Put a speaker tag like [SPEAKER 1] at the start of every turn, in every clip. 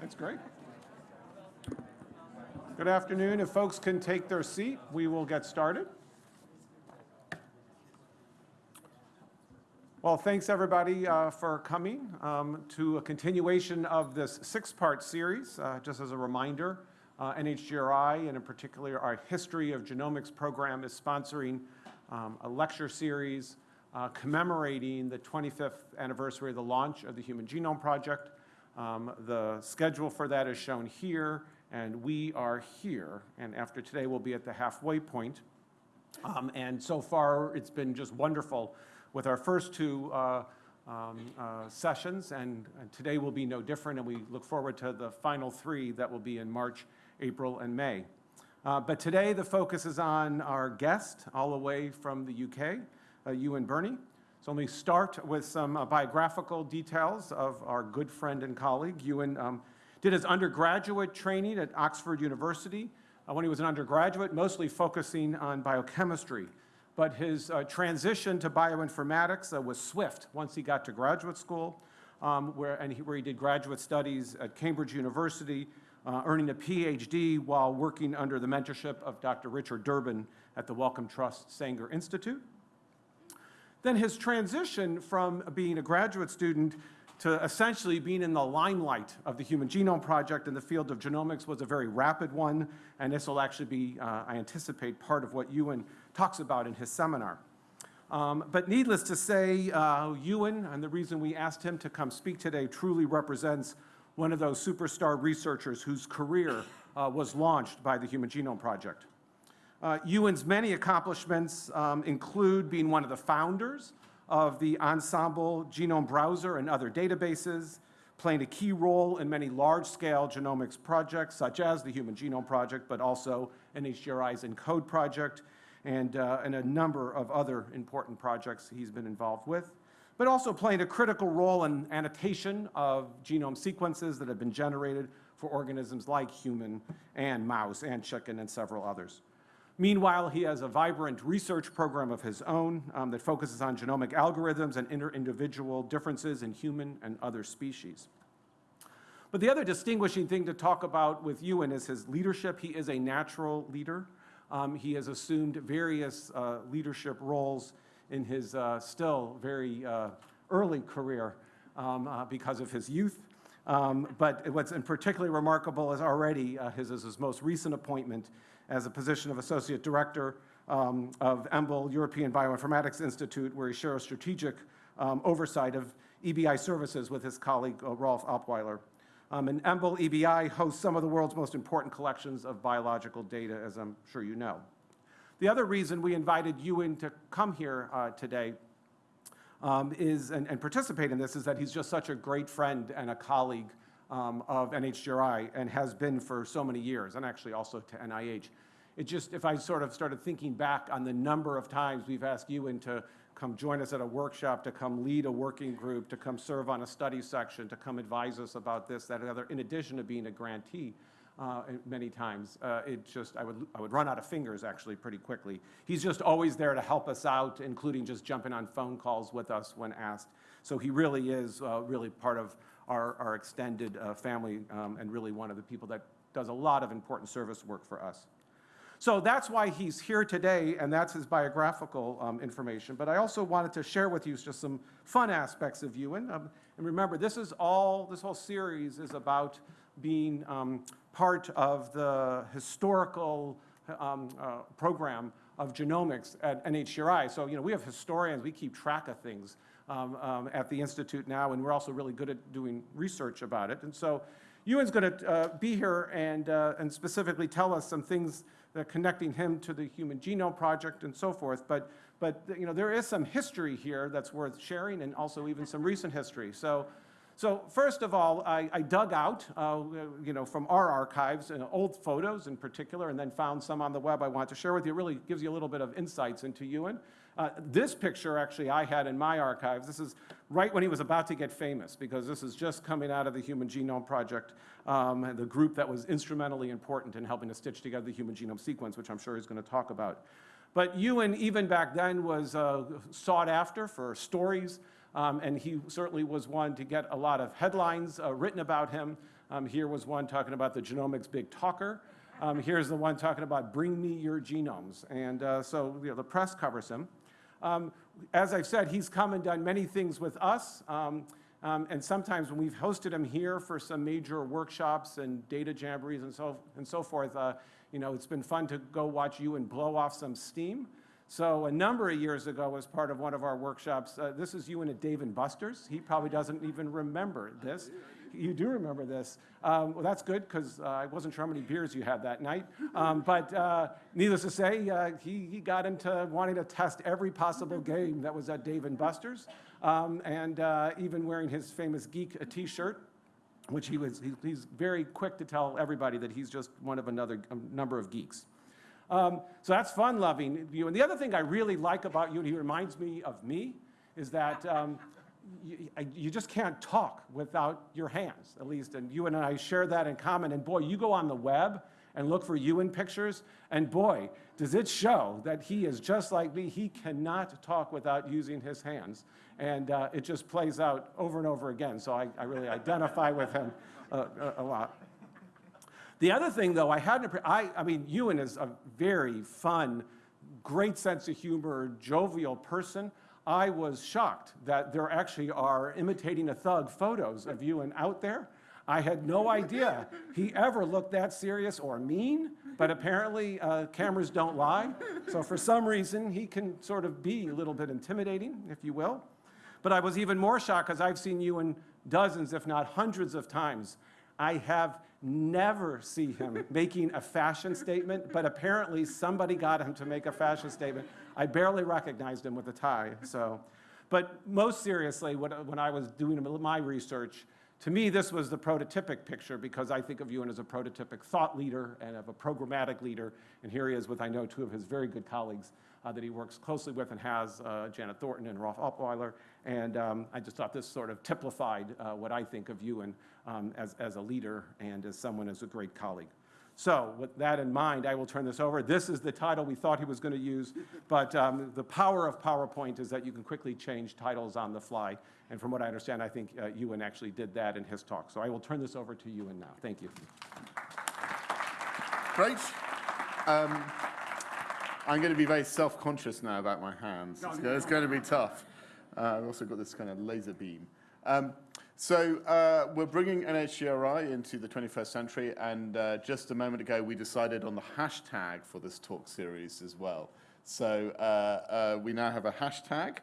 [SPEAKER 1] That's great. Good afternoon. If folks can take their seat, we will get started. Well, thanks everybody uh, for coming um, to a continuation of this six-part series. Uh, just as a reminder, uh, NHGRI, and in particular our History of Genomics program, is sponsoring um, a lecture series uh, commemorating the 25th anniversary of the launch of the Human Genome Project. Um, the schedule for that is shown here, and we are here. And after today, we'll be at the halfway point. Um, and so far, it's been just wonderful with our first two uh, um, uh, sessions, and, and, today will be no different, and we look forward to the final three that will be in March, April, and May. Uh, but today, the focus is on our guest, all the way from the UK, uh, Ewan Birney. So let me start with some uh, biographical details of our good friend and colleague. Ewan um, did his undergraduate training at Oxford University uh, when he was an undergraduate, mostly focusing on biochemistry. But his uh, transition to bioinformatics uh, was swift once he got to graduate school, um, where, and he, where he did graduate studies at Cambridge University, uh, earning a PhD while working under the mentorship of Dr. Richard Durbin at the Wellcome Trust Sanger Institute. Then his transition from being a graduate student to essentially being in the limelight of the Human Genome Project in the field of genomics was a very rapid one, and this will actually be, uh, I anticipate, part of what Ewan talks about in his seminar. Um, but needless to say, uh, Ewan, and the reason we asked him to come speak today, truly represents one of those superstar researchers whose career uh, was launched by the Human Genome Project. Uh, Ewan's many accomplishments um, include being one of the founders of the Ensembl Genome Browser and other databases, playing a key role in many large-scale genomics projects, such as the Human Genome Project, but also NHGRI's ENCODE project, and, uh, and a number of other important projects he's been involved with, but also playing a critical role in annotation of genome sequences that have been generated for organisms like human and mouse and chicken and several others. Meanwhile, he has a vibrant research program of his own um, that focuses on genomic algorithms and inter-individual differences in human and other species. But the other distinguishing thing to talk about with Ewan is his leadership. He is a natural leader. Um, he has assumed various uh, leadership roles in his uh, still very uh, early career um, uh, because of his youth. Um, but what's particularly remarkable is already uh, his, his most recent appointment as a position of Associate Director um, of EMBL European Bioinformatics Institute, where he shares strategic um, oversight of EBI services with his colleague uh, Rolf Apweiler. Um, and EMBL EBI hosts some of the world's most important collections of biological data, as I'm sure you know. The other reason we invited you in to come here uh, today um, is, and, and, participate in this is that he's just such a great friend and a colleague um, of NHGRI and has been for so many years, and actually also to NIH. It just, if I sort of started thinking back on the number of times we've asked you to come join us at a workshop, to come lead a working group, to come serve on a study section, to come advise us about this, that, other, in addition to being a grantee, uh, many times. Uh, it just, I would, I would run out of fingers actually pretty quickly. He's just always there to help us out, including just jumping on phone calls with us when asked. So he really is uh, really part of our, our extended uh, family um, and really one of the people that does a lot of important service work for us. So that's why he's here today, and that's his biographical um, information. But I also wanted to share with you just some fun aspects of Ewan. Um, and remember, this is all, this whole series is about being um, part of the historical um, uh, program of genomics at NHGRI. So, you know, we have historians, we keep track of things um, um, at the Institute now, and we're also really good at doing research about it. And so Ewan's going to uh, be here and, uh, and specifically tell us some things that connecting him to the Human Genome Project and so forth. But, but you know, there is some history here that's worth sharing and also even some recent history. So, so first of all, I, I dug out, uh, you know, from our archives, uh, old photos in particular, and then found some on the web I want to share with you. It really gives you a little bit of insights into Ewan. Uh, this picture actually I had in my archives. This is right when he was about to get famous because this is just coming out of the Human Genome Project, um, the group that was instrumentally important in helping to stitch together the human genome sequence, which I'm sure he's going to talk about. But Ewan, even back then, was uh, sought after for stories, um, and he certainly was one to get a lot of headlines uh, written about him. Um, here was one talking about the genomics big talker. Um, here's the one talking about bring me your genomes. And uh, so you know, the press covers him. Um, as I've said, he's come and done many things with us. Um, um, and sometimes when we've hosted him here for some major workshops and data jamborees and so, and so forth, uh, you know, it's been fun to go watch you and blow off some steam. So a number of years ago, as part of one of our workshops, uh, this is Ewan a Dave and Buster's. He probably doesn't even remember this. You do remember this. Um, well, that's good because uh, I wasn't sure how many beers you had that night. Um, but uh, needless to say, uh, he, he got into wanting to test every possible game that was at Dave and Buster's, um, and uh, even wearing his famous geek T-shirt which he was, he, he's very quick to tell everybody that he's just one of another number of geeks. Um, so that's fun loving you. And the other thing I really like about you, and he reminds me of me, is that um, you, you, just can't talk without your hands, at least. And you and I share that in common. And boy, you go on the web and look for Ewan pictures, and boy, does it show that he is just like me. He cannot talk without using his hands. And uh, it just plays out over and over again. So I, I really identify with him uh, a, lot. The other thing, though, I hadn't, I, I mean, Ewan is a very fun, great sense of humor, jovial person. I was shocked that there actually are imitating a thug photos of Ewan out there. I had no idea he ever looked that serious or mean, but apparently uh, cameras don't lie. So for some reason, he can sort of be a little bit intimidating, if you will. But I was even more shocked because I've seen Ewan dozens, if not hundreds of times. I have never see him making a fashion statement, but apparently somebody got him to make a fashion statement. I barely recognized him with a tie, so. But most seriously, when I was doing my research, to me, this was the prototypic picture because I think of Ewan as a prototypic thought leader and of a programmatic leader. And here he is with, I know, two of his very good colleagues uh, that he works closely with and has, uh, Janet Thornton and Rolf Apweiler. And um, I just thought this sort of typified uh, what I think of Ewan um, as, as a leader and as someone as a great colleague. So with that in mind, I will turn this over. This is the title we thought he was going to use, but um, the power of PowerPoint is that you can quickly change titles on the fly. And from what I understand, I think uh, Ewan actually did that in his talk. So I will turn this over to Ewan now. Thank you.
[SPEAKER 2] Great. Um, I'm going to be very self-conscious now about my hands. No, it's, no, it's going to be tough. Uh, I've also got this kind of laser beam. Um, so uh, we're bringing NHGRI into the 21st century, and uh, just a moment ago we decided on the hashtag for this talk series as well. So uh, uh we now have a hashtag.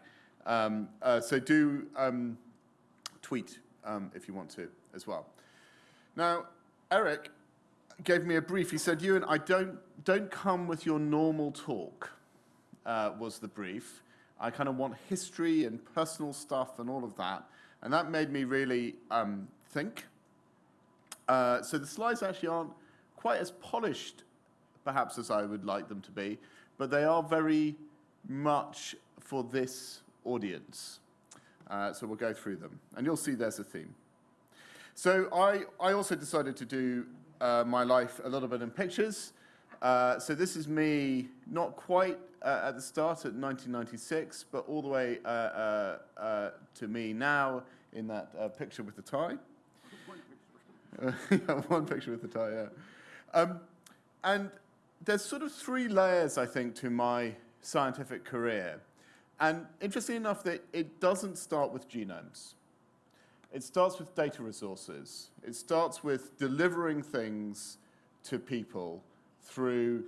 [SPEAKER 2] Um, uh, so do um, tweet um, if you want to as well. Now, Eric gave me a brief. He said, Ewan, I don't, don't come with your normal talk, uh, was the brief. I kind of want history and personal stuff and all of that. And that made me really um, think. Uh, so the slides actually aren't quite as polished, perhaps, as I would like them to be, but they are very much for this audience. Uh, so we'll go through them. And you'll see there's a theme. So I, I also decided to do uh, my life a little bit in pictures. Uh, so this is me, not quite uh, at the start at 1996, but all the way uh, uh, uh, to me now in that picture with the tie. One picture. one picture with the tie, yeah. Um, and there's sort of three layers, I think, to my scientific career. And interesting enough that it doesn't start with genomes. It starts with data resources. It starts with delivering things to people through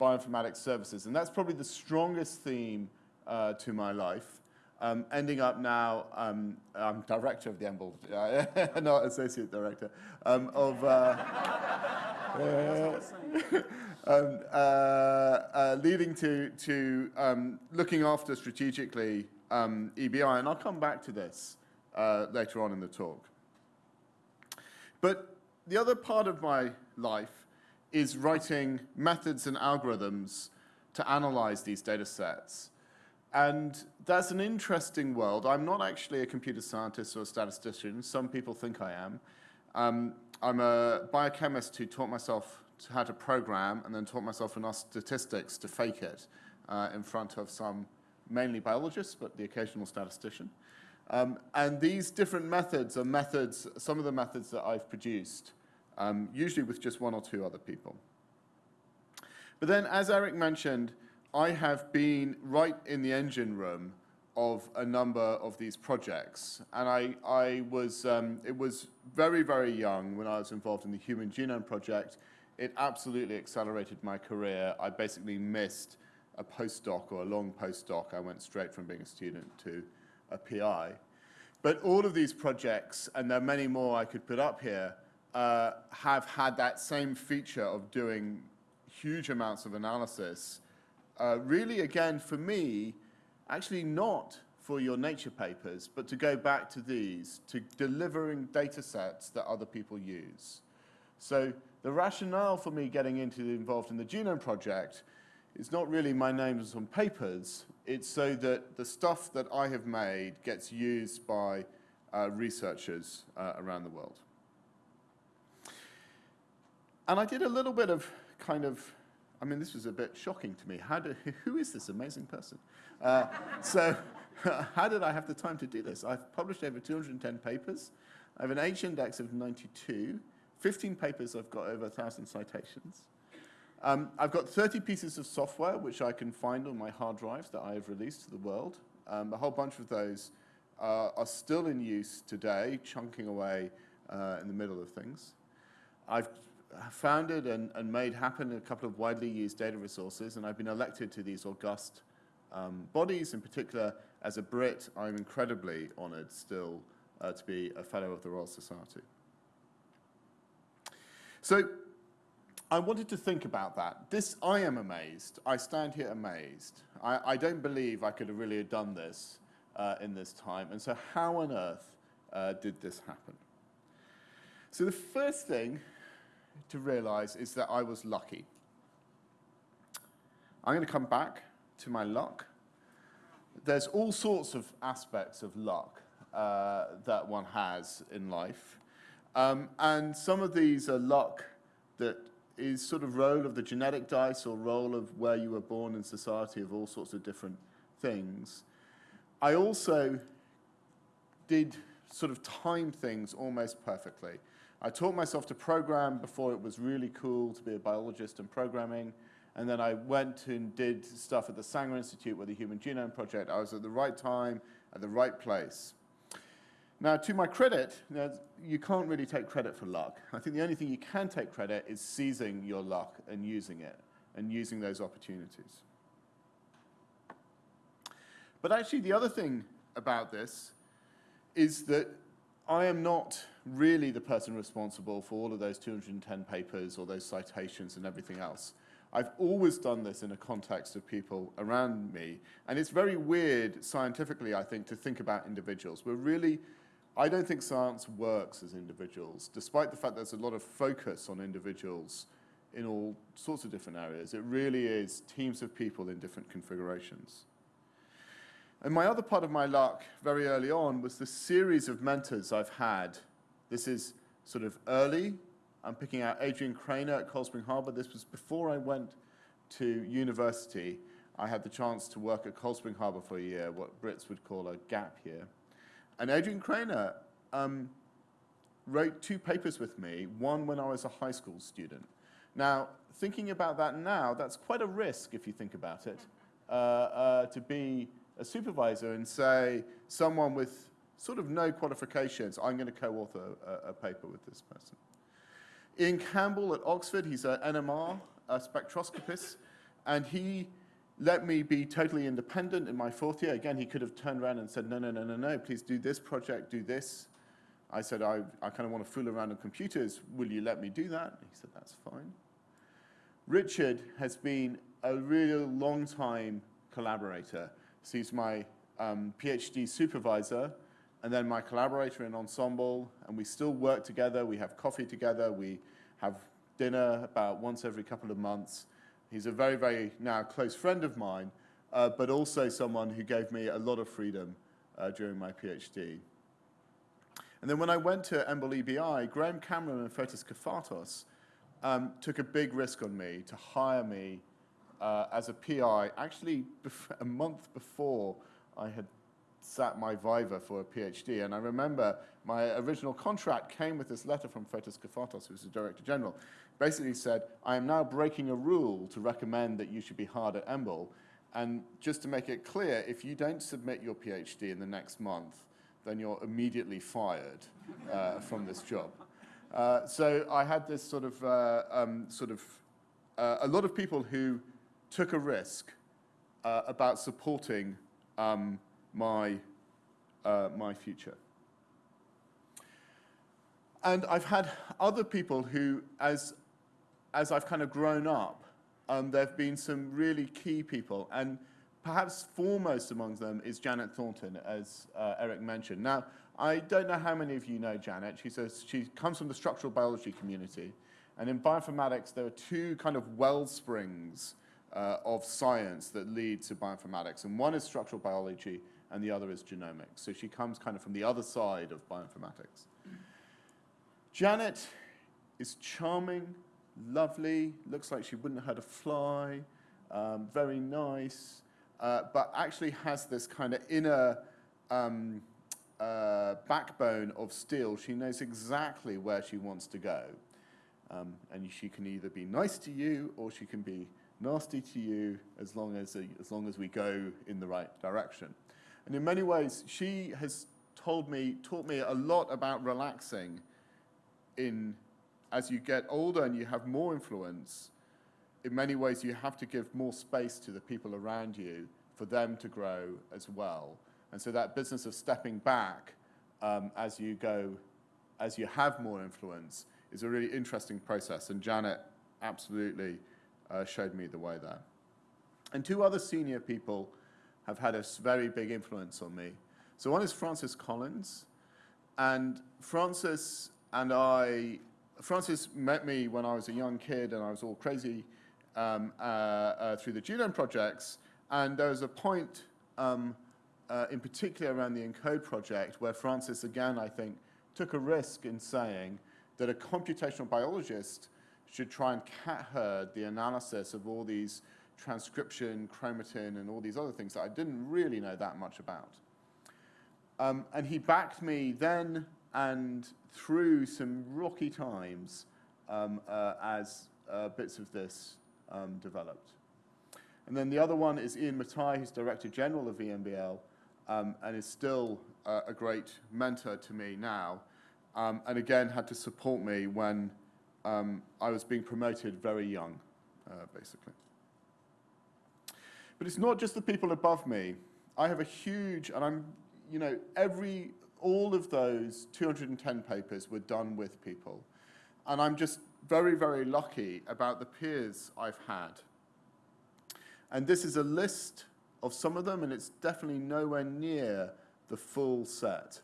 [SPEAKER 2] bioinformatics services. And that's probably the strongest theme uh, to my life. Um, ending up now, um, I'm director of the EMBL, not associate director, um, of uh, uh, um, uh, uh, leading to, to um, looking after strategically um, EBI. And I'll come back to this uh, later on in the talk. But the other part of my life is writing methods and algorithms to analyze these data sets. And that's an interesting world. I'm not actually a computer scientist or a statistician. Some people think I am. Um, I'm a biochemist who taught myself how to program and then taught myself enough statistics to fake it uh, in front of some mainly biologists, but the occasional statistician. Um, and these different methods are methods, some of the methods that I've produced, um, usually with just one or two other people. But then, as Eric mentioned, I have been right in the engine room of a number of these projects. And I, I was, um, it was very, very young when I was involved in the Human Genome Project. It absolutely accelerated my career. I basically missed a postdoc or a long postdoc. I went straight from being a student to a PI. But all of these projects, and there are many more I could put up here, uh, have had that same feature of doing huge amounts of analysis. Uh, really, again, for me, actually not for your nature papers, but to go back to these, to delivering data sets that other people use. So the rationale for me getting into involved in the Genome Project is not really my names on papers, it's so that the stuff that I have made gets used by uh, researchers uh, around the world. And I did a little bit of kind of, I mean, this was a bit shocking to me. How do, who is this amazing person? Uh, so how did I have the time to do this? I've published over 210 papers. I have an H index of 92. 15 papers, I've got over 1,000 citations. Um, I've got 30 pieces of software which I can find on my hard drives that I have released to the world. Um, a whole bunch of those uh, are still in use today, chunking away uh, in the middle of things. I've founded and, and, made happen a couple of widely used data resources, and I've been elected to these august um, bodies. In particular, as a Brit, I'm incredibly honoured still uh, to be a Fellow of the Royal Society. So I wanted to think about that. This, I am amazed. I stand here amazed. I, I don't believe I could have really done this uh, in this time. And so how on earth uh, did this happen? So the first thing to realize is that I was lucky. I'm going to come back to my luck. There's all sorts of aspects of luck uh, that one has in life. Um, and some of these are luck that is sort of roll of the genetic dice or roll of where you were born in society of all sorts of different things. I also did sort of time things almost perfectly. I taught myself to program before it was really cool to be a biologist and programming. And then I went and did stuff at the Sanger Institute with the Human Genome Project. I was at the right time, at the right place. Now, to my credit, you, can't really take credit for luck. I think the only thing you can take credit is seizing your luck and using it, and using those opportunities. But actually, the other thing about this is that I am not really the person responsible for all of those 210 papers or those citations and everything else. I've always done this in a context of people around me, and it's very weird scientifically, I think, to think about individuals. We're really I don't think science works as individuals, despite the fact there's a lot of focus on individuals in all sorts of different areas. It really is teams of people in different configurations. And my other part of my luck very early on was the series of mentors I've had. This is sort of early. I'm picking out Adrian Krainer at Cold Spring Harbor. This was before I went to university. I had the chance to work at Cold Spring Harbor for a year, what Brits would call a gap year. And Adrian Krainer um, wrote two papers with me, one when I was a high school student. Now, thinking about that now, that's quite a risk if you think about it, uh, uh, to be a supervisor and say, someone with sort of no qualifications, I'm going to co-author a, a, paper with this person. Ian Campbell at Oxford, he's an NMR a spectroscopist, and he let me be totally independent in my fourth year. Again, he could have turned around and said, no, no, no, no, no, please do this project, do this. I said, I, I kind of want to fool around on computers. Will you let me do that? He said, that's fine. Richard has been a real long-time collaborator. So he's my um, PhD supervisor and then my collaborator in Ensembl. and we still work together. We have coffee together. We have dinner about once every couple of months. He's a very, very now close friend of mine, uh, but also someone who gave me a lot of freedom uh, during my PhD. And then when I went to EMBL EBI, Graham Cameron and Fotis Kafatos um, took a big risk on me to hire me uh, as a PI, actually a month before I had sat my Viva for a PhD, and I remember my original contract came with this letter from Fotis Kafatos, who's the Director General. Basically said, I am now breaking a rule to recommend that you should be hard at EMBL, and just to make it clear, if you don't submit your PhD in the next month, then you're immediately fired uh, from this job. Uh, so I had this sort of, uh, um, sort of, uh, a lot of people who took a risk uh, about supporting um, my, uh, my future. And I've had other people who, as, as I've kind of grown up, um, there have been some really key people. And perhaps foremost among them is Janet Thornton, as uh, Eric mentioned. Now, I don't know how many of you know Janet. She's a, she comes from the structural biology community. And in bioinformatics, there are two kind of well springs uh, of science that lead to bioinformatics. And one is structural biology, and the other is genomics. So she comes kind of from the other side of bioinformatics. Janet is charming, lovely, looks like she wouldn't hurt a fly, um, very nice, uh, but actually has this kind of inner um, uh, backbone of steel. She knows exactly where she wants to go. Um, and she can either be nice to you or she can be nasty to you as long as, as long as we go in the right direction. And in many ways, she has told me, taught me a lot about relaxing in, as you get older and you have more influence, in many ways you have to give more space to the people around you for them to grow as well. And so that business of stepping back um, as you go, as you have more influence is a really interesting process. And Janet absolutely uh, showed me the way there. And two other senior people have had a very big influence on me. So one is Francis Collins. And Francis and I, Francis met me when I was a young kid and I was all crazy um, uh, uh, through the Genome projects. And there was a point um, uh, in particular around the ENCODE project where Francis, again, I think, took a risk in saying that a computational biologist should try and cat herd the analysis of all these transcription, chromatin, and all these other things that I didn't really know that much about. Um, and he backed me then and through some rocky times um, uh, as uh, bits of this um, developed. And then the other one is Iain Mattaj, who's Director General of EMBL, um, and is still uh, a great mentor to me now, um, and again had to support me when um, I was being promoted very young, uh, basically. But it's not just the people above me. I have a huge, and I'm, you know, every, all of those 210 papers were done with people. And I'm just very, very lucky about the peers I've had. And this is a list of some of them, and it's definitely nowhere near the full set.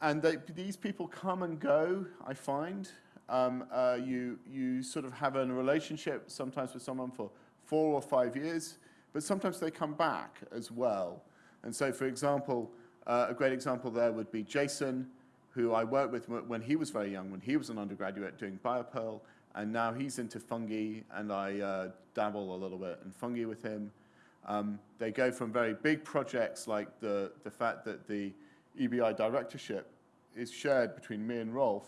[SPEAKER 2] And they, these people come and go, I find. Um, uh, you, you sort of have a relationship sometimes with someone for four or five years, but sometimes they come back as well. And so, for example, uh, a great example there would be Jason, who I worked with when he was very young, when he was an undergraduate doing BioPerl, and now he's into fungi, and I uh, dabble a little bit in fungi with him. Um, they go from very big projects like the, the fact that the EBI directorship is shared between me and Rolf,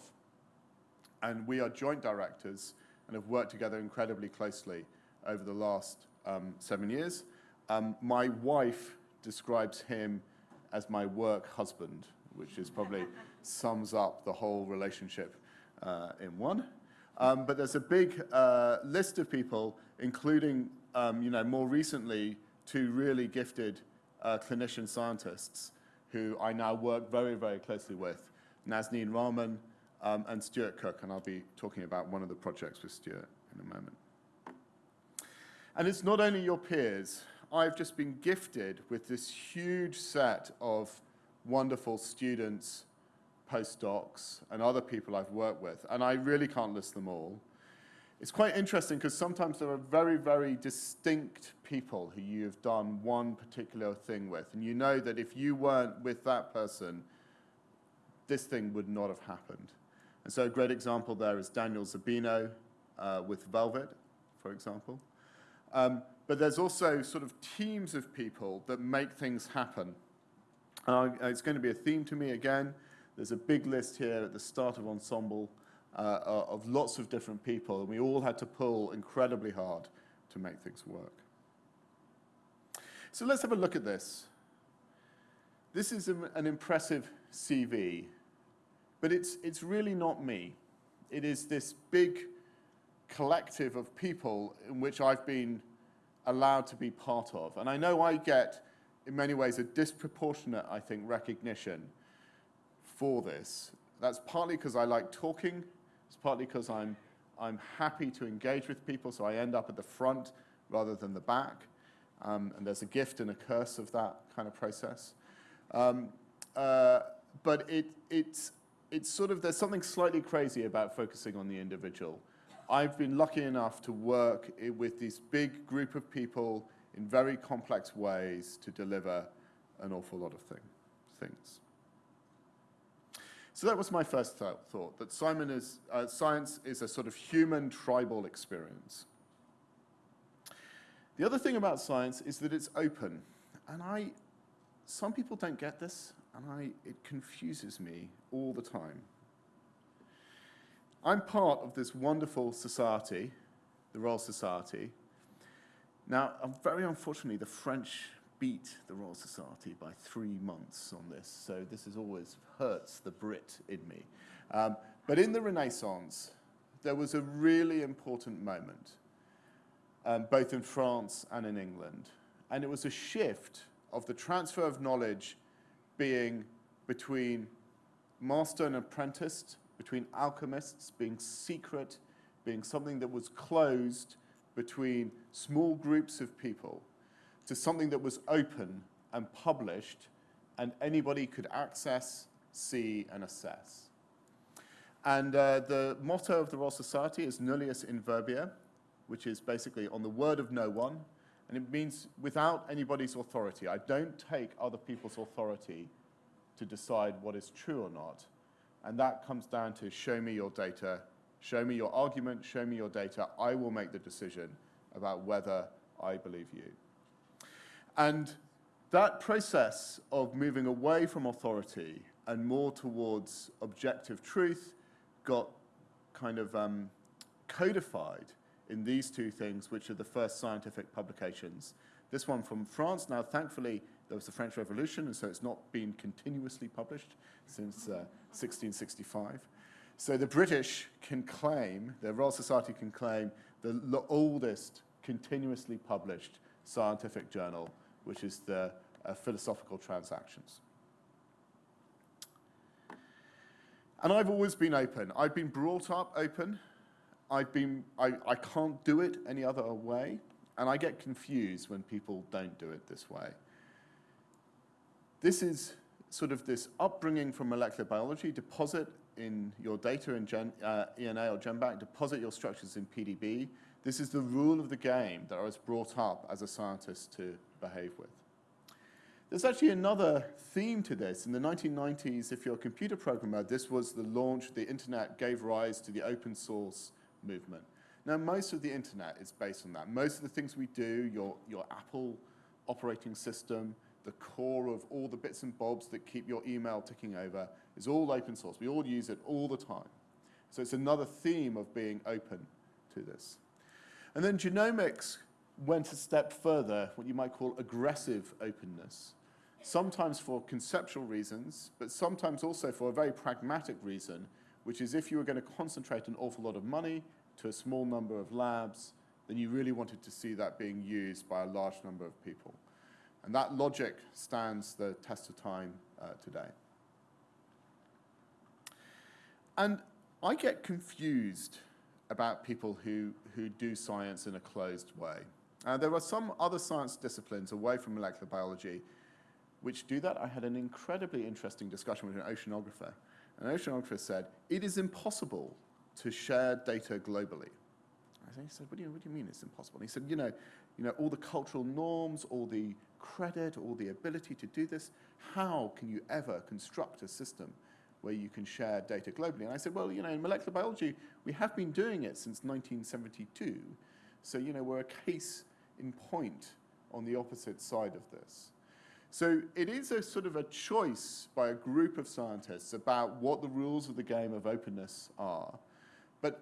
[SPEAKER 2] and we are joint directors and have worked together incredibly closely over the last um, seven years. Um, my wife describes him as my work husband, which is probably sums up the whole relationship uh, in one. Um, but there's a big uh, list of people, including, um, you know, more recently, two really gifted uh, clinician scientists who I now work very, very closely with, Nazneen Rahman um, and Stuart Cook, and I'll be talking about one of the projects with Stuart in a moment. And it's not only your peers. I've just been gifted with this huge set of wonderful students, postdocs, and other people I've worked with, and I really can't list them all. It's quite interesting because sometimes there are very, very distinct people who you've done one particular thing with, and you know that if you weren't with that person, this thing would not have happened. And so a great example there is Daniel Zerbino uh, with Velvet, for example. Um, but there's also sort of teams of people that make things happen. Uh, it's going to be a theme to me again. There's a big list here at the start of Ensembl uh, of lots of different people, and we all had to pull incredibly hard to make things work. So let's have a look at this. This is an impressive CV, but it's, it's really not me. It is this big collective of people in which I've been allowed to be part of. And I know I get, in many ways, a disproportionate, I think, recognition for this. That's partly because I like talking. It's partly because I'm, I'm happy to engage with people, so I end up at the front rather than the back. Um, and there's a gift and a curse of that kind of process. Um, uh, but it, it's, it's sort of, there's something slightly crazy about focusing on the individual. I've been lucky enough to work with this big group of people in very complex ways to deliver an awful lot of thing, things. So that was my first th thought, that Simon is, uh, science is a sort of human tribal experience. The other thing about science is that it's open. And I, some people don't get this, and I, it confuses me all the time. I'm part of this wonderful society, the Royal Society. Now, very unfortunately, the French beat the Royal Society by three months on this, so this is always hurts the Brit in me. Um, but in the Renaissance, there was a really important moment um, both in France and in England. And it was a shift of the transfer of knowledge being between master and apprentice, between alchemists, being secret, being something that was closed between small groups of people, to something that was open and published and anybody could access, see, and assess. And uh, the motto of the Royal Society is nullius in verba, which is basically on the word of no one, and it means without anybody's authority. I don't take other people's authority to decide what is true or not. And that comes down to show me your data, show me your argument, show me your data. I will make the decision about whether I believe you. And that process of moving away from authority and more towards objective truth got kind of um, codified in these two things, which are the first scientific publications. This one from France. Now, thankfully, there was the French Revolution, and so it's not been continuously published since uh, 1665. So the British can claim, the Royal Society can claim, the oldest continuously published scientific journal, which is the uh, Philosophical Transactions. And I've always been open. I've been brought up open. I've been, I, I can't do it any other way, and I get confused when people don't do it this way. This is sort of this upbringing from molecular biology, deposit in your data in Gen, uh, ENA or GenBank, deposit your structures in PDB. This is the rule of the game that I was brought up as a scientist to behave with. There's actually another theme to this. In the 1990s, if you're a computer programmer, this was the launch, the internet gave rise to the open source movement. Now, most of the internet is based on that. Most of the things we do, your, your Apple operating system, the core of all the bits and bobs that keep your email ticking over is all open source. We all use it all the time. So it's another theme of being open to this. And then genomics went a step further, what you might call aggressive openness, sometimes for conceptual reasons, but sometimes also for a very pragmatic reason, which is if you were going to concentrate an awful lot of money to a small number of labs, then you really wanted to see that being used by a large number of people. And that logic stands the test of time uh, today. And I get confused about people who, who do science in a closed way. Uh, there are some other science disciplines away from molecular biology which do that. I had an incredibly interesting discussion with an oceanographer an oceanographer said, it is impossible to share data globally. I said, what do, you, what do you mean it's impossible? And he said, you know, you know, all the cultural norms, all the credit, all the ability to do this, how can you ever construct a system where you can share data globally? And I said, well, you know, in molecular biology, we have been doing it since 1972. So, you know, we're a case in point on the opposite side of this. So it is a sort of a choice by a group of scientists about what the rules of the game of openness are. But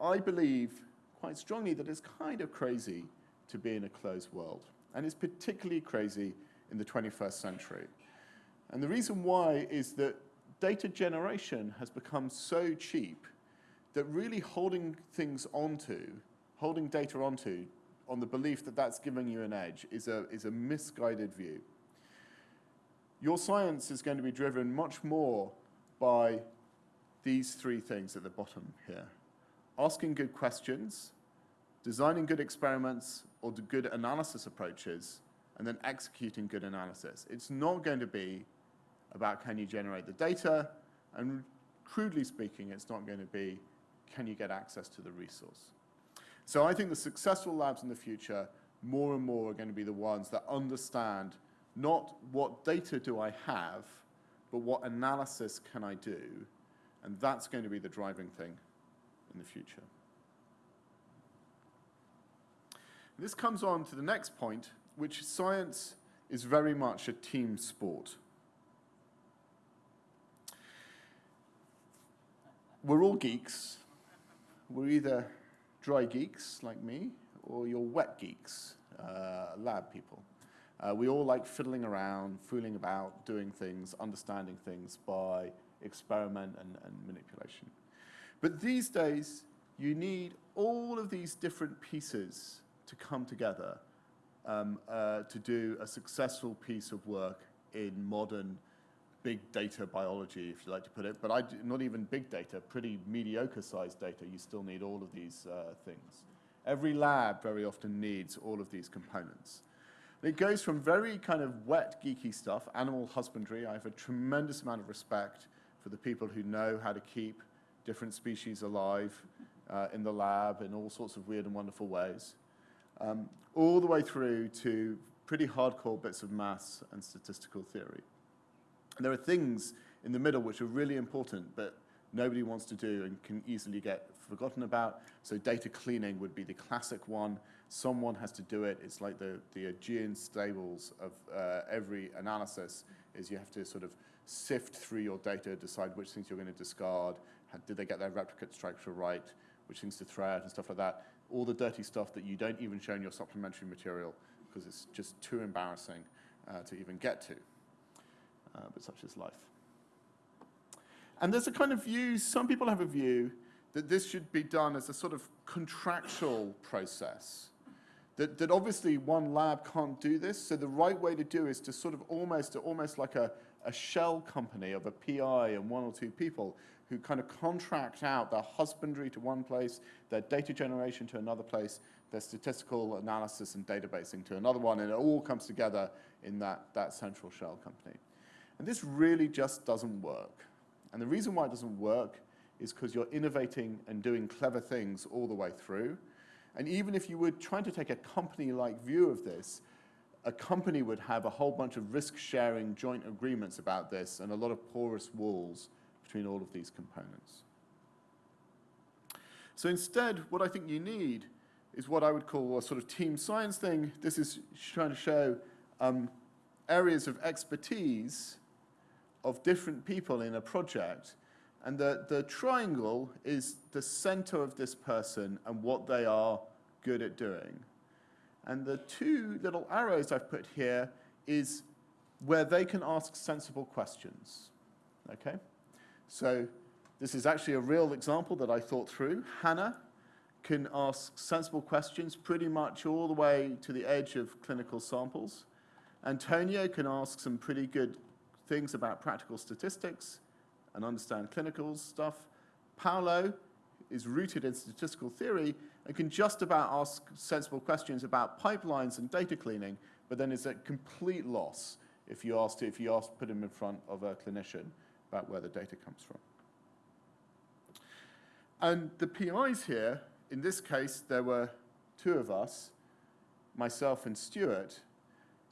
[SPEAKER 2] I believe quite strongly that it's kind of crazy to be in a closed world. And it's particularly crazy in the 21st century. And the reason why is that data generation has become so cheap that really holding things onto, holding data onto, on the belief that that's giving you an edge is a, is a misguided view. Your science is going to be driven much more by these three things at the bottom here. Asking good questions, designing good experiments or good analysis approaches, and then executing good analysis. It's not going to be about can you generate the data, and crudely speaking, it's not going to be can you get access to the resource. So I think the successful labs in the future, more and more are going to be the ones that understand not what data do I have, but what analysis can I do, and that's going to be the driving thing in the future. This comes on to the next point, which science is very much a team sport. We're all geeks. We're either dry geeks like me, or you're wet geeks, uh, lab people. Uh, we all like fiddling around, fooling about, doing things, understanding things by experiment and, and manipulation. But these days, you need all of these different pieces to come together um, uh, to do a successful piece of work in modern big data biology, if you like to put it, but I, not even big data, pretty mediocre sized data, you still need all of these uh, things. Every lab very often needs all of these components. It goes from very kind of wet, geeky stuff, animal husbandry. I have a tremendous amount of respect for the people who know how to keep different species alive uh, in the lab in all sorts of weird and wonderful ways um, all the way through to pretty hardcore bits of maths and statistical theory. And there are things in the middle which are really important, but nobody wants to do and can easily get forgotten about. So data cleaning would be the classic one. Someone has to do it. It's like the, the Augean stables of uh, every analysis is you have to sort of sift through your data, decide which things you're going to discard, how, did they get their replicate structure right, which things to throw out and stuff like that all the dirty stuff that you don't even show in your supplementary material because it's just too embarrassing uh, to even get to. Uh, but such is life. And there's a kind of view, some people have a view that this should be done as a sort of contractual process. That, that obviously one lab can't do this, so the right way to do is to sort of almost, almost like a, a shell company of a PI and one or two people who kind of contract out their husbandry to one place, their data generation to another place, their statistical analysis and databasing to another one, and it all comes together in that, that central shell company. And this really just doesn't work. And the reason why it doesn't work is because you're innovating and doing clever things all the way through. And even if you were trying to take a company-like view of this, a company would have a whole bunch of risk-sharing joint agreements about this and a lot of porous walls between all of these components. So instead, what I think you need is what I would call a sort of team science thing. This is trying to show um, areas of expertise of different people in a project. And the, the triangle is the center of this person and what they are good at doing. And the two little arrows I've put here is where they can ask sensible questions. Okay? So this is actually a real example that I thought through. Hannah can ask sensible questions pretty much all the way to the edge of clinical samples. Antonio can ask some pretty good things about practical statistics and understand clinical stuff. Paolo is rooted in statistical theory and can just about ask sensible questions about pipelines and data cleaning, but then is at complete loss if you ask, if you ask, put him in front of a clinician about where the data comes from. And the PIs here, in this case, there were two of us, myself and Stuart,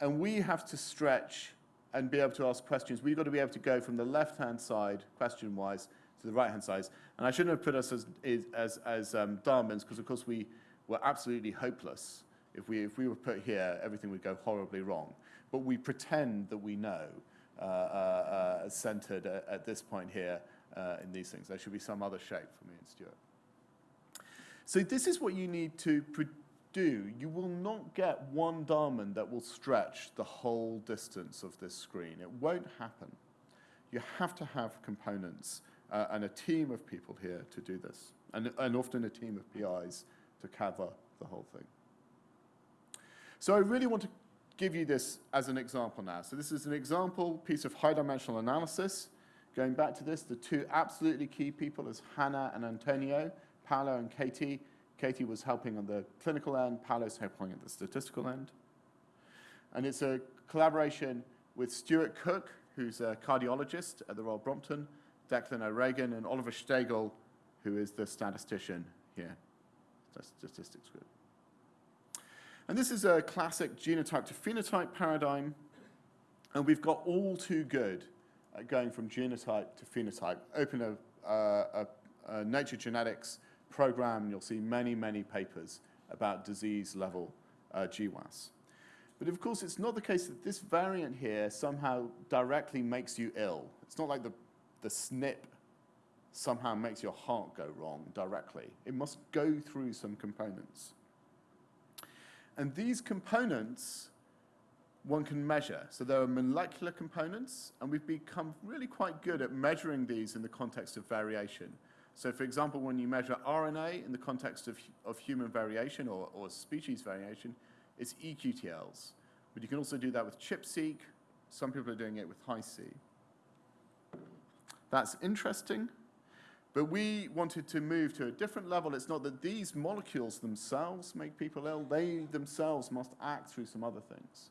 [SPEAKER 2] and we have to stretch and be able to ask questions. We've got to be able to go from the left-hand side, question-wise, to the right-hand side. And I shouldn't have put us as, as, as um, Darwins, because of course we were absolutely hopeless. If we, if we were put here, everything would go horribly wrong. but we pretend that we know, uh, uh, uh, centered at, at, this point here uh, in these things. There should be some other shape for me and Stuart. So this is what you need to do. You will not get one diamond that will stretch the whole distance of this screen. It won't happen. You have to have components uh, and a team of people here to do this, and, and often a team of PIs to cover the whole thing. So I really want to give you this as an example now. So this is an example piece of high-dimensional analysis. Going back to this, the two absolutely key people is Hannah and Antonio, Paolo and Katie. Katie was helping on the clinical end, Paolo's helping at the statistical end. And it's a collaboration with Stuart Cook, who's a cardiologist at the Royal Brompton, Declan O'Regan, and Oliver Stegle, who is the statistician here, statistics group. And this is a classic genotype to phenotype paradigm, and we've got all too good at going from genotype to phenotype. Open a, uh, a, a Nature Genetics program, you'll see many, many papers about disease level uh, GWAS. But of course, it's not the case that this variant here somehow directly makes you ill. It's not like the, the SNP somehow makes your heart go wrong directly. It must go through some components. And these components one can measure. So there are molecular components, and we've become really quite good at measuring these in the context of variation. So for example, when you measure RNA in the context of, of human variation or, or species variation, it's eQTLs. But you can also do that with ChIP-seq. Some people are doing it with Hi-C. That's interesting. But we wanted to move to a different level. It's not that these molecules themselves make people ill. They themselves must act through some other things.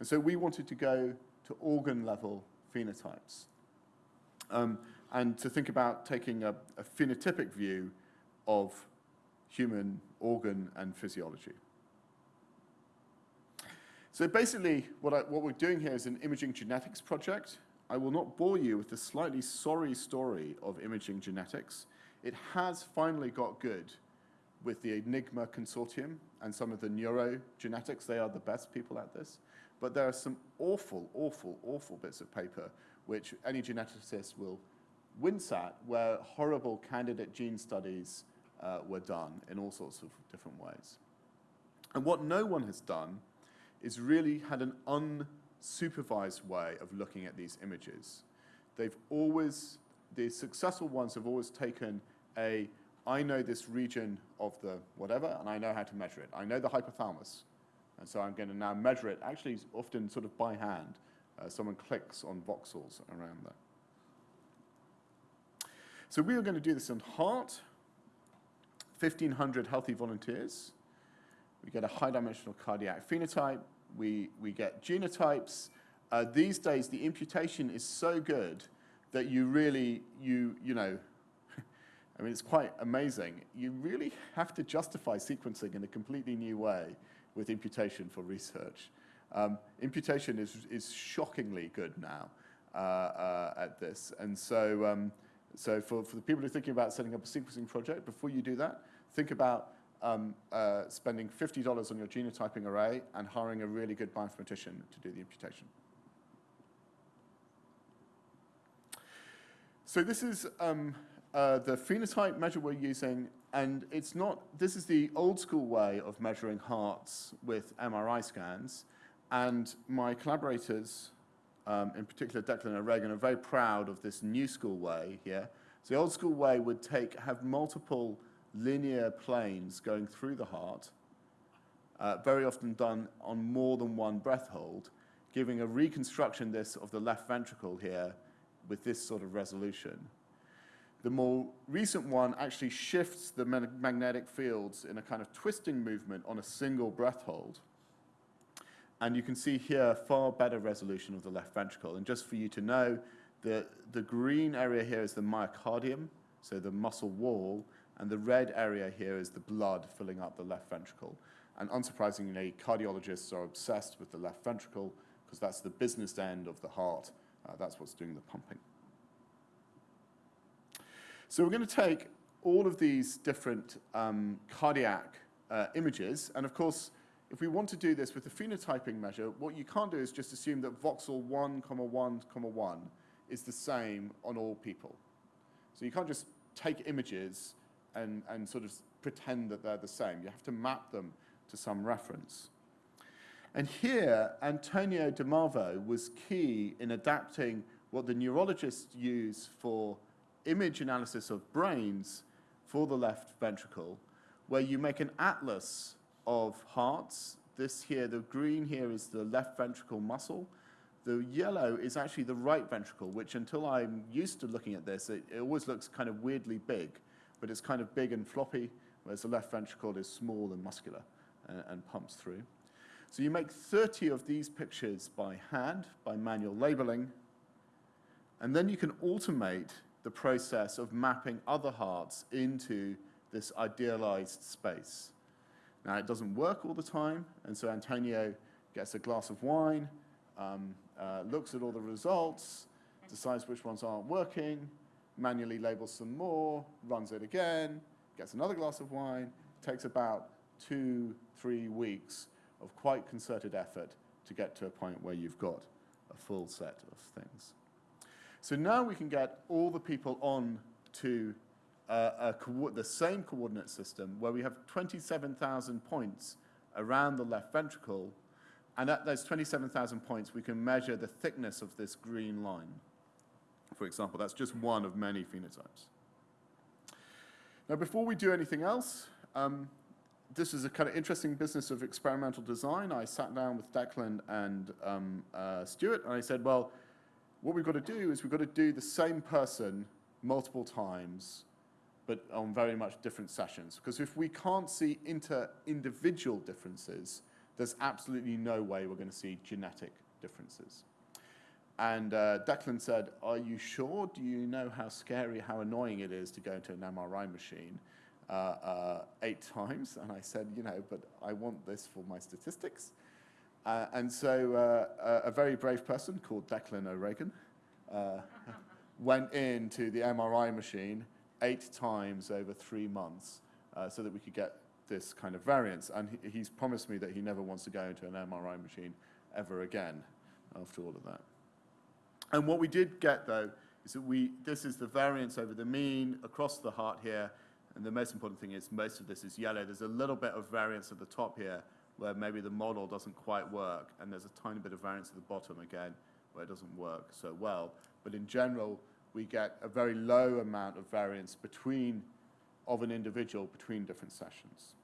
[SPEAKER 2] And so we wanted to go to organ level phenotypes. Um, and to think about taking a, a phenotypic view of human organ and physiology. So basically, what, I, what, we're doing here is an imaging genetics project. I will not bore you with the slightly sorry story of imaging genetics. It has finally got good with the Enigma Consortium and some of the neurogenetics. They are the best people at this. But there are some awful, awful, awful bits of paper which any geneticist will wince at where horrible candidate gene studies uh, were done in all sorts of different ways. And what no one has done is really had an unsupervised way of looking at these images. They've always, the successful ones have always taken a, I know this region of the whatever, and I know how to measure it. I know the hypothalamus, and so I'm going to now measure it, actually often sort of by hand. Uh, someone clicks on voxels around there. So we are going to do this in heart, 1,500 healthy volunteers. We get a high-dimensional cardiac phenotype. We, we get genotypes. Uh, these days, the imputation is so good that you really, you, you know, I mean, it's quite amazing. You really have to justify sequencing in a completely new way with imputation for research. Um, imputation is, is shockingly good now uh, uh, at this. And so, um, so for, for the people who are thinking about setting up a sequencing project, before you do that, think about um, uh, spending $50 on your genotyping array and hiring a really good bioinformatician to do the imputation. So this is um, uh, the phenotype measure we're using, and it's not, this is the old school way of measuring hearts with MRI scans, and my collaborators um, in particular Declan O'Regan, are very proud of this new school way here. So the old school way would take, have multiple linear planes going through the heart, uh, very often done on more than one breath hold, giving a reconstruction this of the left ventricle here with this sort of resolution. The more recent one actually shifts the magnetic fields in a kind of twisting movement on a single breath hold. And you can see here far better resolution of the left ventricle. And just for you to know, the, the green area here is the myocardium, so the muscle wall, and the red area here is the blood filling up the left ventricle. And unsurprisingly, cardiologists are obsessed with the left ventricle because that's the business end of the heart. Uh, that's what's doing the pumping. So we're going to take all of these different um, cardiac uh, images, and of course, if we want to do this with the phenotyping measure, what you can't do is just assume that voxel 1, comma 1, comma 1 is the same on all people. So you can't just take images and, and sort of pretend that they're the same. You have to map them to some reference. And here, Antonio de Marvao was key in adapting what the neurologists use for image analysis of brains for the left ventricle, where you make an atlas of hearts. This here, the green here is the left ventricle muscle. The yellow is actually the right ventricle, which until I'm used to looking at this, it, it always looks kind of weirdly big, but it's kind of big and floppy, whereas the left ventricle is small and muscular and, and pumps through. So you make 30 of these pictures by hand, by manual labeling, and then you can automate the process of mapping other hearts into this idealized space. Now, it doesn't work all the time, and so Antonio gets a glass of wine, um, uh, looks at all the results, decides which ones aren't working, manually labels some more, runs it again, gets another glass of wine, takes about two, three weeks of quite concerted effort to get to a point where you've got a full set of things. So now we can get all the people on to uh, the same coordinate system where we have 27,000 points around the left ventricle, and at those 27,000 points, we can measure the thickness of this green line. For example, that's just one of many phenotypes. Now, before we do anything else, um, this is a kind of interesting business of experimental design. I sat down with Declan and um, uh, Stuart, and I said, well, what we've got to do is we've got to do the same person multiple times, but on very much different sessions. Because if we can't see inter-individual differences, there's absolutely no way we're going to see genetic differences. And uh, Declan said, are you sure? Do you know how scary, how annoying it is to go into an MRI machine uh, uh, eight times? And I said, you know, but I want this for my statistics. Uh, and so uh, a very brave person called Declan O'Regan uh, went into the MRI machine eight times over three months so that we could get this kind of variance. And he, he's promised me that he never wants to go into an MRI machine ever again after all of that. And what we did get, though, is that we, this is the variance over the mean across the heart here. And the most important thing is most of this is yellow. There's a little bit of variance at the top here, where maybe the model doesn't quite work, and there's a tiny bit of variance at the bottom again where it doesn't work so well. But in general, we get a very low amount of variance between, of an individual between different sessions.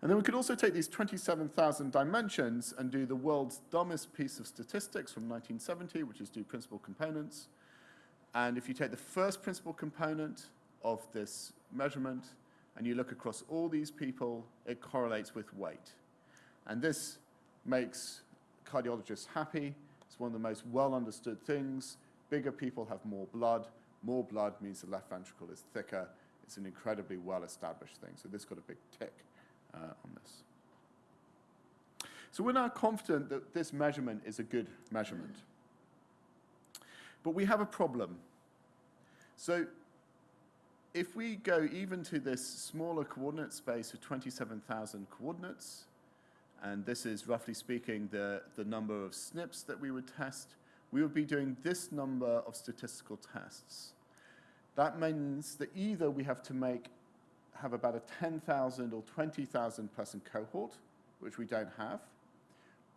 [SPEAKER 2] And then we could also take these 27,000 dimensions and do the world's dumbest piece of statistics from 1970, which is do principal components. And if you take the first principal component of this measurement and you look across all these people, it correlates with weight. And this makes cardiologists happy. It's one of the most well understood things. Bigger people have more blood. More blood means the left ventricle is thicker. It's an incredibly well established thing. So this got a big tick Uh, on this. So we're now confident that this measurement is a good measurement. But we have a problem. So if we go even to this smaller coordinate space of 27,000 coordinates, and this is roughly speaking the, the number of SNPs that we would test, we would be doing this number of statistical tests. That means that either we have to make, have about a 10,000 or 20,000 person cohort, which we don't have,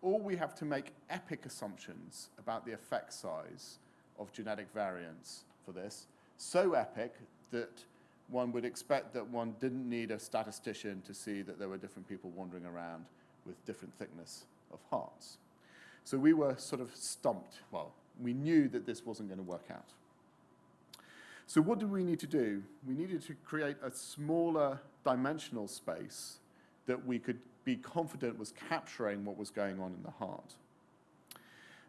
[SPEAKER 2] or we have to make epic assumptions about the effect size of genetic variants for this, so epic that one would expect that one didn't need a statistician to see that there were different people wandering around with different thickness of hearts. So we were sort of stumped. Well, we knew that this wasn't going to work out. So what do we need to do? We needed to create a smaller dimensional space that we could be confident was capturing what was going on in the heart.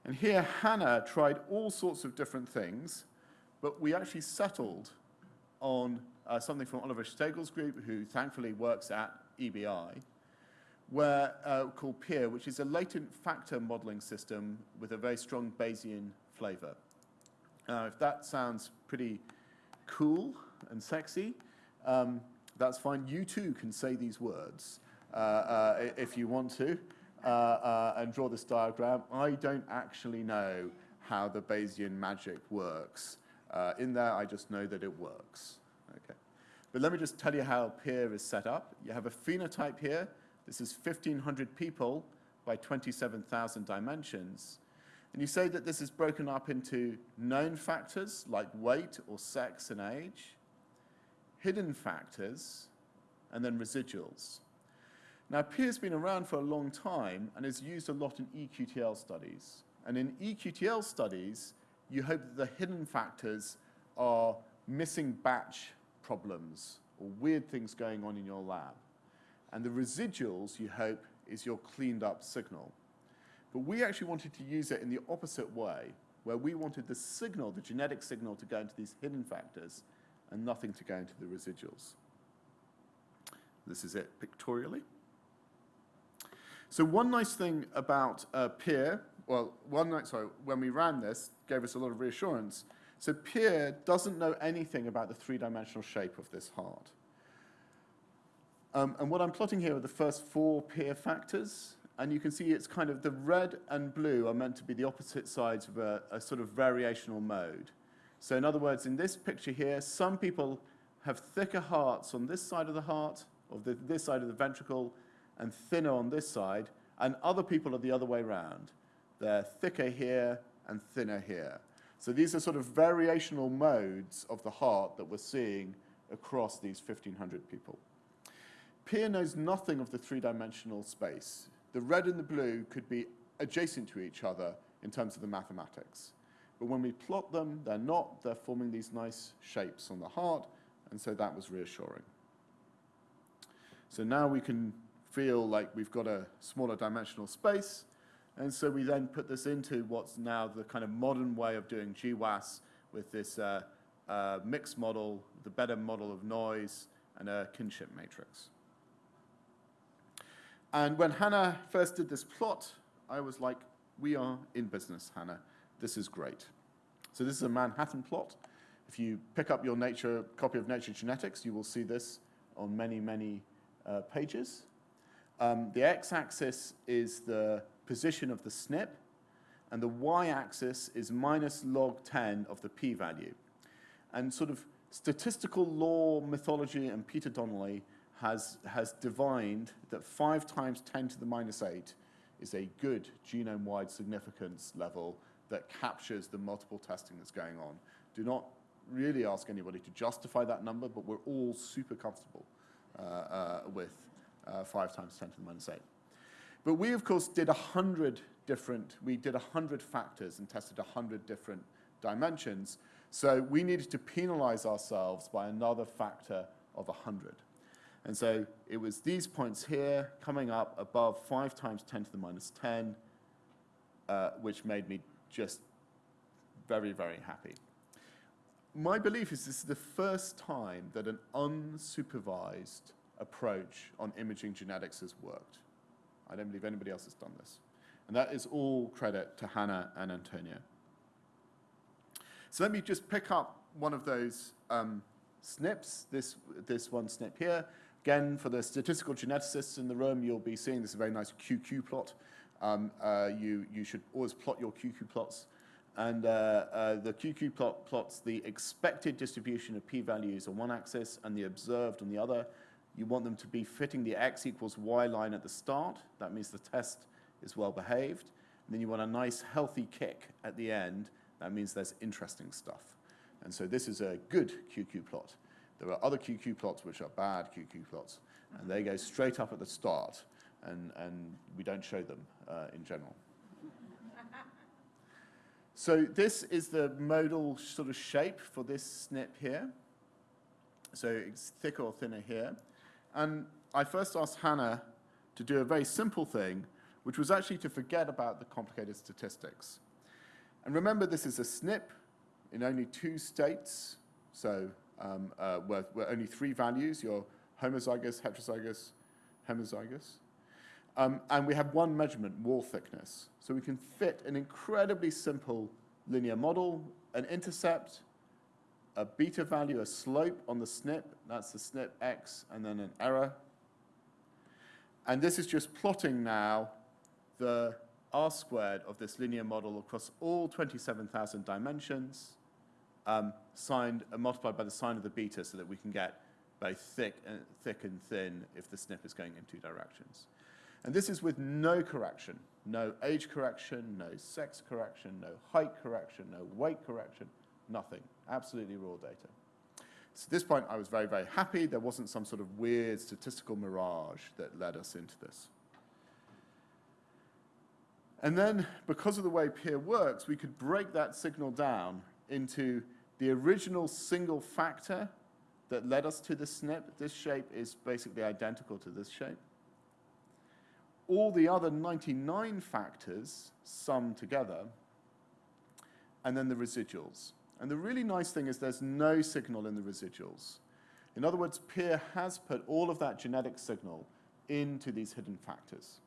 [SPEAKER 2] And here Hannah tried all sorts of different things, but we actually settled on uh, something from Oliver Stegle's group, who thankfully works at EBI, where, uh, called PEER, which is a latent factor modeling system with a very strong Bayesian flavor. Uh, if that sounds pretty cool and sexy, um, that's fine. You too can say these words. uh, uh, if you want to, uh, uh, and draw this diagram. I don't actually know how the Bayesian magic works. Uh, in there, I just know that it works. Okay. But let me just tell you how PEER is set up. You have a phenotype here. This is 1,500 people by 27,000 dimensions. And you say that this is broken up into known factors like weight or sex and age, hidden factors, and then residuals. Now, PEER's been around for a long time and is used a lot in EQTL studies. And in EQTL studies, you hope that the hidden factors are missing batch problems or weird things going on in your lab. And the residuals, you hope, is your cleaned up signal. But we actually wanted to use it in the opposite way, where we wanted the signal, the genetic signal, to go into these hidden factors and nothing to go into the residuals. This is it pictorially. So one nice thing about uh, PEER, well, one night, sorry, when we ran this, gave us a lot of reassurance. So PEER doesn't know anything about the three-dimensional shape of this heart. Um, and what I'm plotting here are the first four PEER factors, and you can see it's kind of the red and blue are meant to be the opposite sides of a, a sort of variational mode. So in other words, in this picture here, some people have thicker hearts on this side of the heart, or the, this side of the ventricle, and thinner on this side, and other people are the other way around. They're thicker here and thinner here. So these are sort of variational modes of the heart that we're seeing across these 1,500 people. Peer knows nothing of the three-dimensional space. The red and the blue could be adjacent to each other in terms of the mathematics. But when we plot them, they're not. They're forming these nice shapes on the heart, and so that was reassuring. So now we can feel like we've got a smaller dimensional space, and so we then put this into what's now the kind of modern way of doing GWAS with this uh, uh, mixed model, the better model of noise, and a kinship matrix. And when Hannah first did this plot, I was like, we are in business, Hannah. This is great. So this is a Manhattan plot. If you pick up your nature copy of Nature Genetics, you will see this on many, many uh, pages. Um, the x-axis is the position of the SNP, and the y-axis is minus log 10 of the p-value. And sort of statistical law mythology and Peter Donnelly has, has divined that 5 times 10 to the minus 8 is a good genome-wide significance level that captures the multiple testing that's going on. Do not really ask anybody to justify that number, but we're all super comfortable uh, uh, with uh, 5 times 10 to the minus 8. But we, of course, did 100 different, we did 100 factors and tested 100 different dimensions. So we needed to penalize ourselves by another factor of 100. And so it was these points here coming up above 5 times 10 to the minus 10, uh, which made me just very, very happy. My belief is this is the first time that an unsupervised approach on imaging genetics has worked. I don't believe anybody else has done this. And that is all credit to Hannah and Antonio. So let me just pick up one of those um, SNPs, this, this one SNP here. Again, for the statistical geneticists in the room, you'll be seeing this very nice QQ plot. Um, uh, you, you should always plot your QQ plots. And uh, uh, the QQ plot plots the expected distribution of p-values on one axis and the observed on the other. You want them to be fitting the x equals y line at the start. That means the test is well behaved. And then you want a nice healthy kick at the end. That means there's interesting stuff. And so this is a good QQ plot. There are other QQ plots which are bad QQ plots, and they go straight up at the start, and, and we don't show them uh, in general. so this is the modal sort of shape for this SNP here. So it's thicker or thinner here. And I first asked Hannah to do a very simple thing, which was actually to forget about the complicated statistics. And remember, this is a SNP in only two states. So um, uh, where, where only three values, you're homozygous, heterozygous, homozygous. Um, and we have one measurement, wall thickness. So we can fit an incredibly simple linear model, an intercept, a beta value, a slope on the SNP, that's the SNP x, and then an error. And this is just plotting now the R squared of this linear model across all 27,000 dimensions, um, signed, uh, multiplied by the sign of the beta so that we can get both thick and, thick and thin if the SNP is going in two directions. And this is with no correction, no age correction, no sex correction, no height correction, no weight correction, nothing, absolutely raw data. So at this point, I was very, very happy. There wasn't some sort of weird statistical mirage that led us into this. And then, because of the way Peer works, we could break that signal down into the original single factor that led us to the SNP. This shape is basically identical to this shape. All the other 99 factors sum together, and then the residuals. And the really nice thing is there's no signal in the residuals. In other words, Peer has put all of that genetic signal into these hidden factors.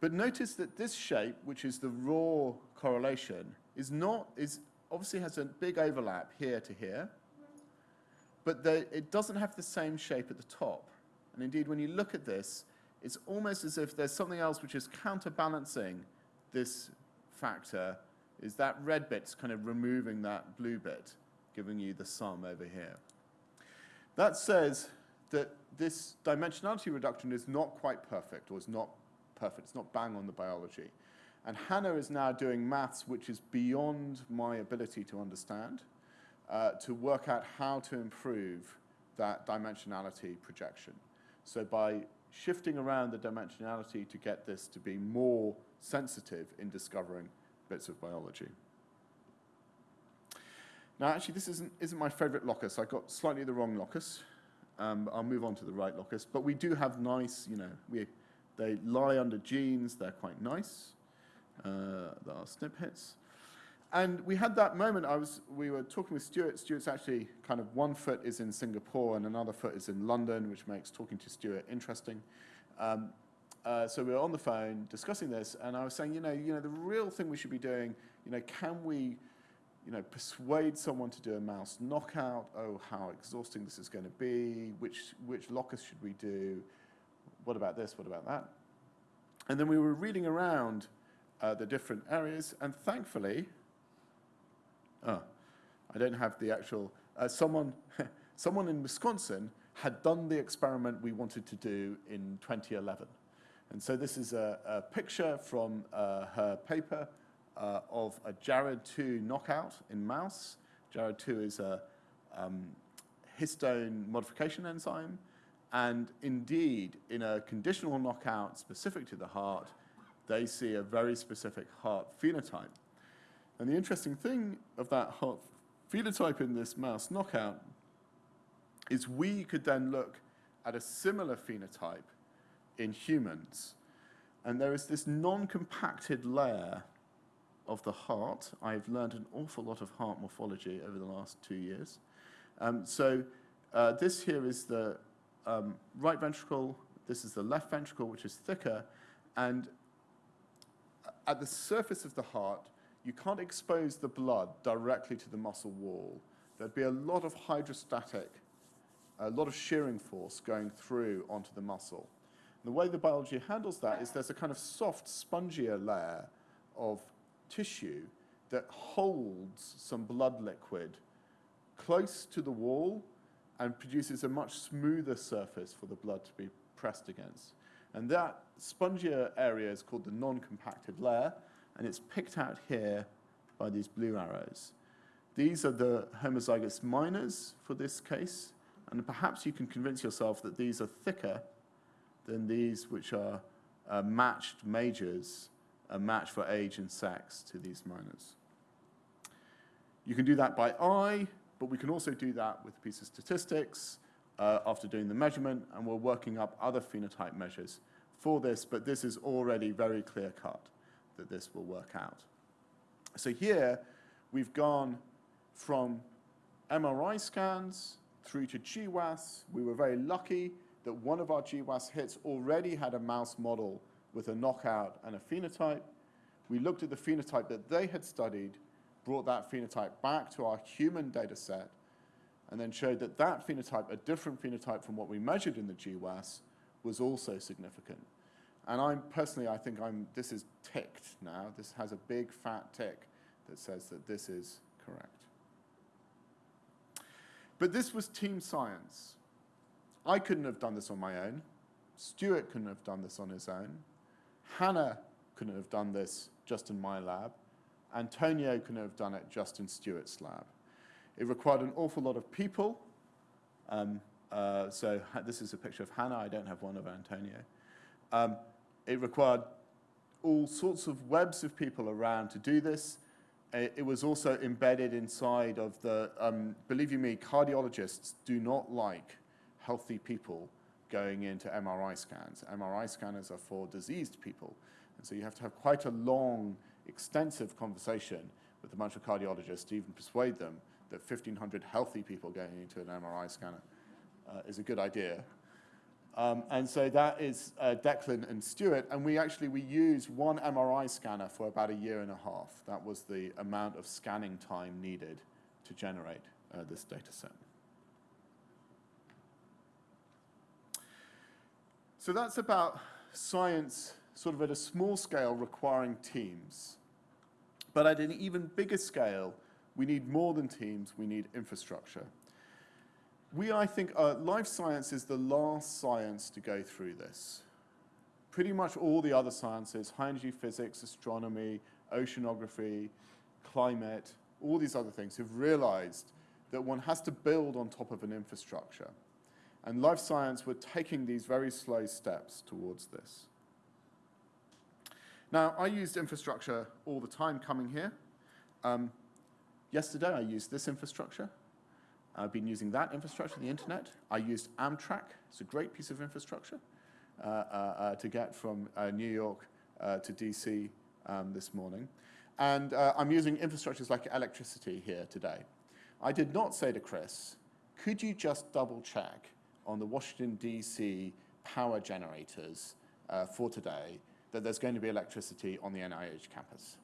[SPEAKER 2] But notice that this shape, which is the raw correlation, is not, is obviously has a big overlap here to here, but the, it doesn't have the same shape at the top. And indeed, when you look at this, it's almost as if there's something else which is counterbalancing this factor, is that red bit's kind of removing that blue bit, giving you the sum over here. That says that this dimensionality reduction is not quite perfect, or is not perfect, it's not bang on the biology. And Hannah is now doing maths which is beyond my ability to understand, uh, to work out how to improve that dimensionality projection. So by shifting around the dimensionality to get this to be more sensitive in discovering bits of biology. Now, actually, this isn't, isn't my favorite locus. I got slightly the wrong locus. Um, I'll move on to the right locus. But we do have nice, you know, we, they lie under genes. They're quite nice. Uh, SNP hits. And we had that moment, I was, we were talking with Stuart. Stuart's actually kind of one foot is in Singapore and another foot is in London, which makes talking to Stuart interesting. Um, uh, so we were on the phone discussing this, and I was saying, you know, you know, the real thing we should be doing, you know, can we, you know, persuade someone to do a mouse knockout? Oh, how exhausting this is going to be. Which which locus should we do? What about this? What about that? And then we were reading around uh, the different areas, and thankfully, oh, I don't have the actual, uh, someone, someone in Wisconsin had done the experiment we wanted to do in 2011. And so this is a, a picture from uh, her paper uh, of a JARID2 knockout in mouse. JARID2 is a um, histone modification enzyme. And indeed, in a conditional knockout specific to the heart, they see a very specific heart phenotype. And the interesting thing of that heart phenotype in this mouse knockout is we could then look at a similar phenotype in humans. And there is this non-compacted layer of the heart. I've learned an awful lot of heart morphology over the last two years. Um, so uh, this here is the um, right ventricle, this is the left ventricle, which is thicker, and at the surface of the heart, you can't expose the blood directly to the muscle wall. There'd be a lot of hydrostatic, a lot of shearing force going through onto the muscle. And the way the biology handles that is there's a kind of soft, spongier layer of tissue that holds some blood liquid close to the wall and produces a much smoother surface for the blood to be pressed against. And that spongier area is called the non-compacted layer, and it's picked out here by these blue arrows. These are the homozygous minors for this case, and perhaps you can convince yourself that these are thicker than these which are uh, matched majors, a match for age and sex to these minors. You can do that by eye, but we can also do that with a piece of statistics uh, after doing the measurement, and we're working up other phenotype measures for this, but this is already very clear cut that this will work out. So here, we've gone from MRI scans through to GWAS. We were very lucky that one of our GWAS hits already had a mouse model with a knockout and a phenotype. We looked at the phenotype that they had studied, brought that phenotype back to our human data set, and then showed that that phenotype, a different phenotype from what we measured in the GWAS, was also significant. And I'm personally, I think I'm, this is ticked now. This has a big fat tick that says that this is correct. But this was team science. I couldn't have done this on my own. Stuart couldn't have done this on his own. Hannah couldn't have done this just in my lab. Antonio couldn't have done it just in Stuart's lab. It required an awful lot of people. Um, uh, so this is a picture of Hannah. I don't have one of Antonio. Um, it required all sorts of webs of people around to do this. It, it was also embedded inside of the, um, believe you me, cardiologists do not like healthy people going into MRI scans. MRI scanners are for diseased people. And so you have to have quite a long, extensive conversation with a bunch of cardiologists to even persuade them that 1,500 healthy people going into an MRI scanner uh, is a good idea. Um, and so that is uh, Declan and Stuart, and we actually, we use one MRI scanner for about a year and a half. That was the amount of scanning time needed to generate uh, this data set. So that's about science sort of at a small scale requiring teams. But at an even bigger scale, we need more than teams, we need infrastructure. We, I think, uh, life science is the last science to go through this. Pretty much all the other sciences, high energy physics, astronomy, oceanography, climate, all these other things have realized that one has to build on top of an infrastructure. And life science, we're taking these very slow steps towards this. Now, I used infrastructure all the time coming here. Um, yesterday, I used this infrastructure. I've been using that infrastructure, the internet. I used Amtrak. It's a great piece of infrastructure uh, uh, uh, to get from uh, New York uh, to DC um, this morning. And I'm using infrastructures like electricity here today. I did not say to Chris, could you just double check on the Washington, DC power generators for today that there's going to be electricity on the NIH campus?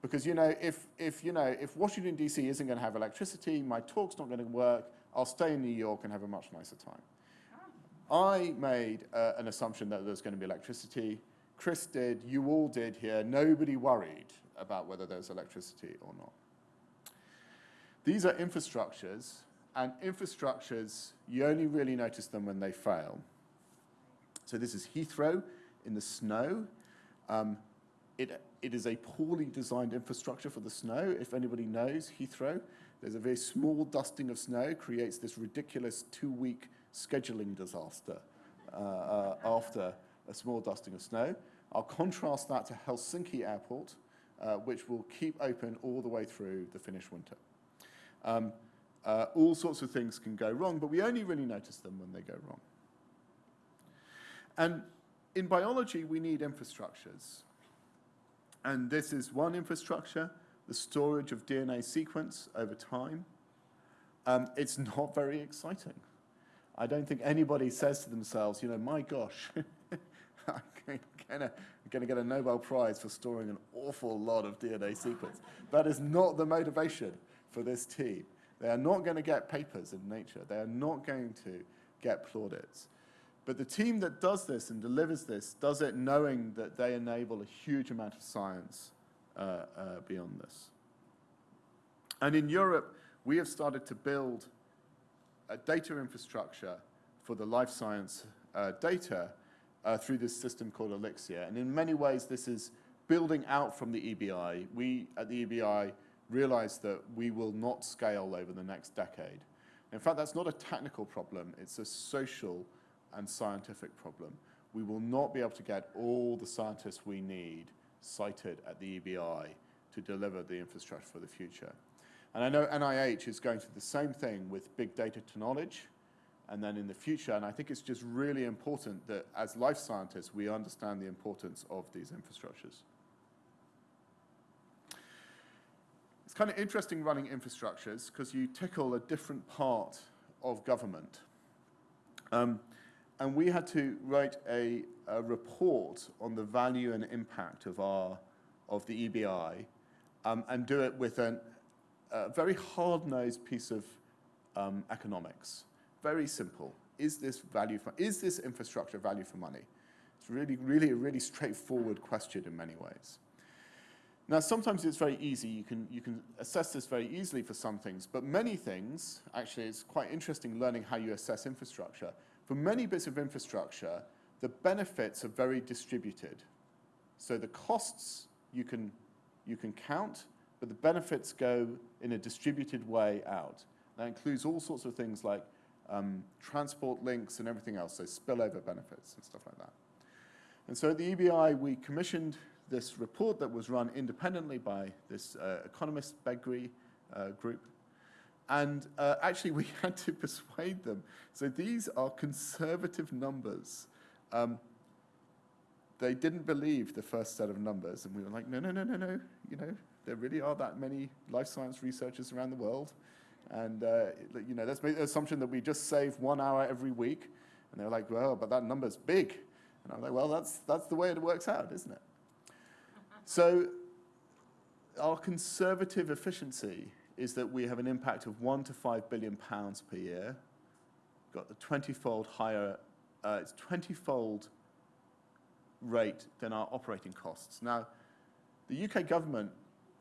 [SPEAKER 2] Because, you know, if, if, you know, if Washington, D.C. isn't going to have electricity, my talk's not going to work, I'll stay in New York and have a much nicer time. I made uh, an assumption that there's going to be electricity. Chris did, you all did here. Nobody worried about whether there's electricity or not. These are infrastructures, and infrastructures, you only really notice them when they fail. So this is Heathrow in the snow. Um, it, it is a poorly designed infrastructure for the snow. If anybody knows Heathrow, there's a very small dusting of snow creates this ridiculous two-week scheduling disaster uh, uh, after a small dusting of snow. I'll contrast that to Helsinki Airport, uh, which will keep open all the way through the Finnish winter. Um, uh, all sorts of things can go wrong, but we only really notice them when they go wrong. And in biology, we need infrastructures. And this is one infrastructure, the storage of DNA sequence over time. Um, it's not very exciting. I don't think anybody says to themselves, you know, my gosh, I'm going to get a Nobel Prize for storing an awful lot of DNA sequence. That is not the motivation for this team. They are not going to get papers in Nature. They are not going to get plaudits. But the team that does this and delivers this does it knowing that they enable a huge amount of science uh, uh, beyond this. And in Europe, we have started to build a data infrastructure for the life science uh, data uh, through this system called Elixir. And in many ways, this is building out from the EBI. We at the EBI realized that we will not scale over the next decade. In fact, that's not a technical problem, it's a social and scientific problem. We will not be able to get all the scientists we need sited at the EBI to deliver the infrastructure for the future. And I know NIH is going through the same thing with big data to knowledge, and then in the future, and I think it's just really important that as life scientists, we understand the importance of these infrastructures. It's kind of interesting running infrastructures because you tickle a different part of government. Um, and we had to write a, a, report on the value and impact of our of the EBI, um, and do it with an, a very hard-nosed piece of um, economics. Very simple. is this value for, is this infrastructure value for money? It's really, really a really straightforward question in many ways. Now, sometimes it's very easy. You can, you can assess this very easily for some things, but many things, actually, it's quite interesting learning how you assess infrastructure. For many bits of infrastructure, the benefits are very distributed. So the costs you can, you can count, but the benefits go in a distributed way out. That includes all sorts of things like um, transport links and everything else, so spillover benefits and stuff like that. And so at the EBI, we commissioned this report that was run independently by this uh, economist Beagrie uh, group. And uh, actually, we had to persuade them. So these are conservative numbers. Um, they didn't believe the first set of numbers, and we were like, no, no, no, no, no. You know, there really are that many life science researchers around the world. And, uh, you know, let's make the assumption that we just save one hour every week. And they were like, well, but that number's big. And I'm like, well, that's, that's the way it works out, isn't it? So our conservative efficiency is that we have an impact of one to five billion pounds per year. Got the 20-fold higher, uh, it's 20-fold rate than our operating costs. Now, the UK government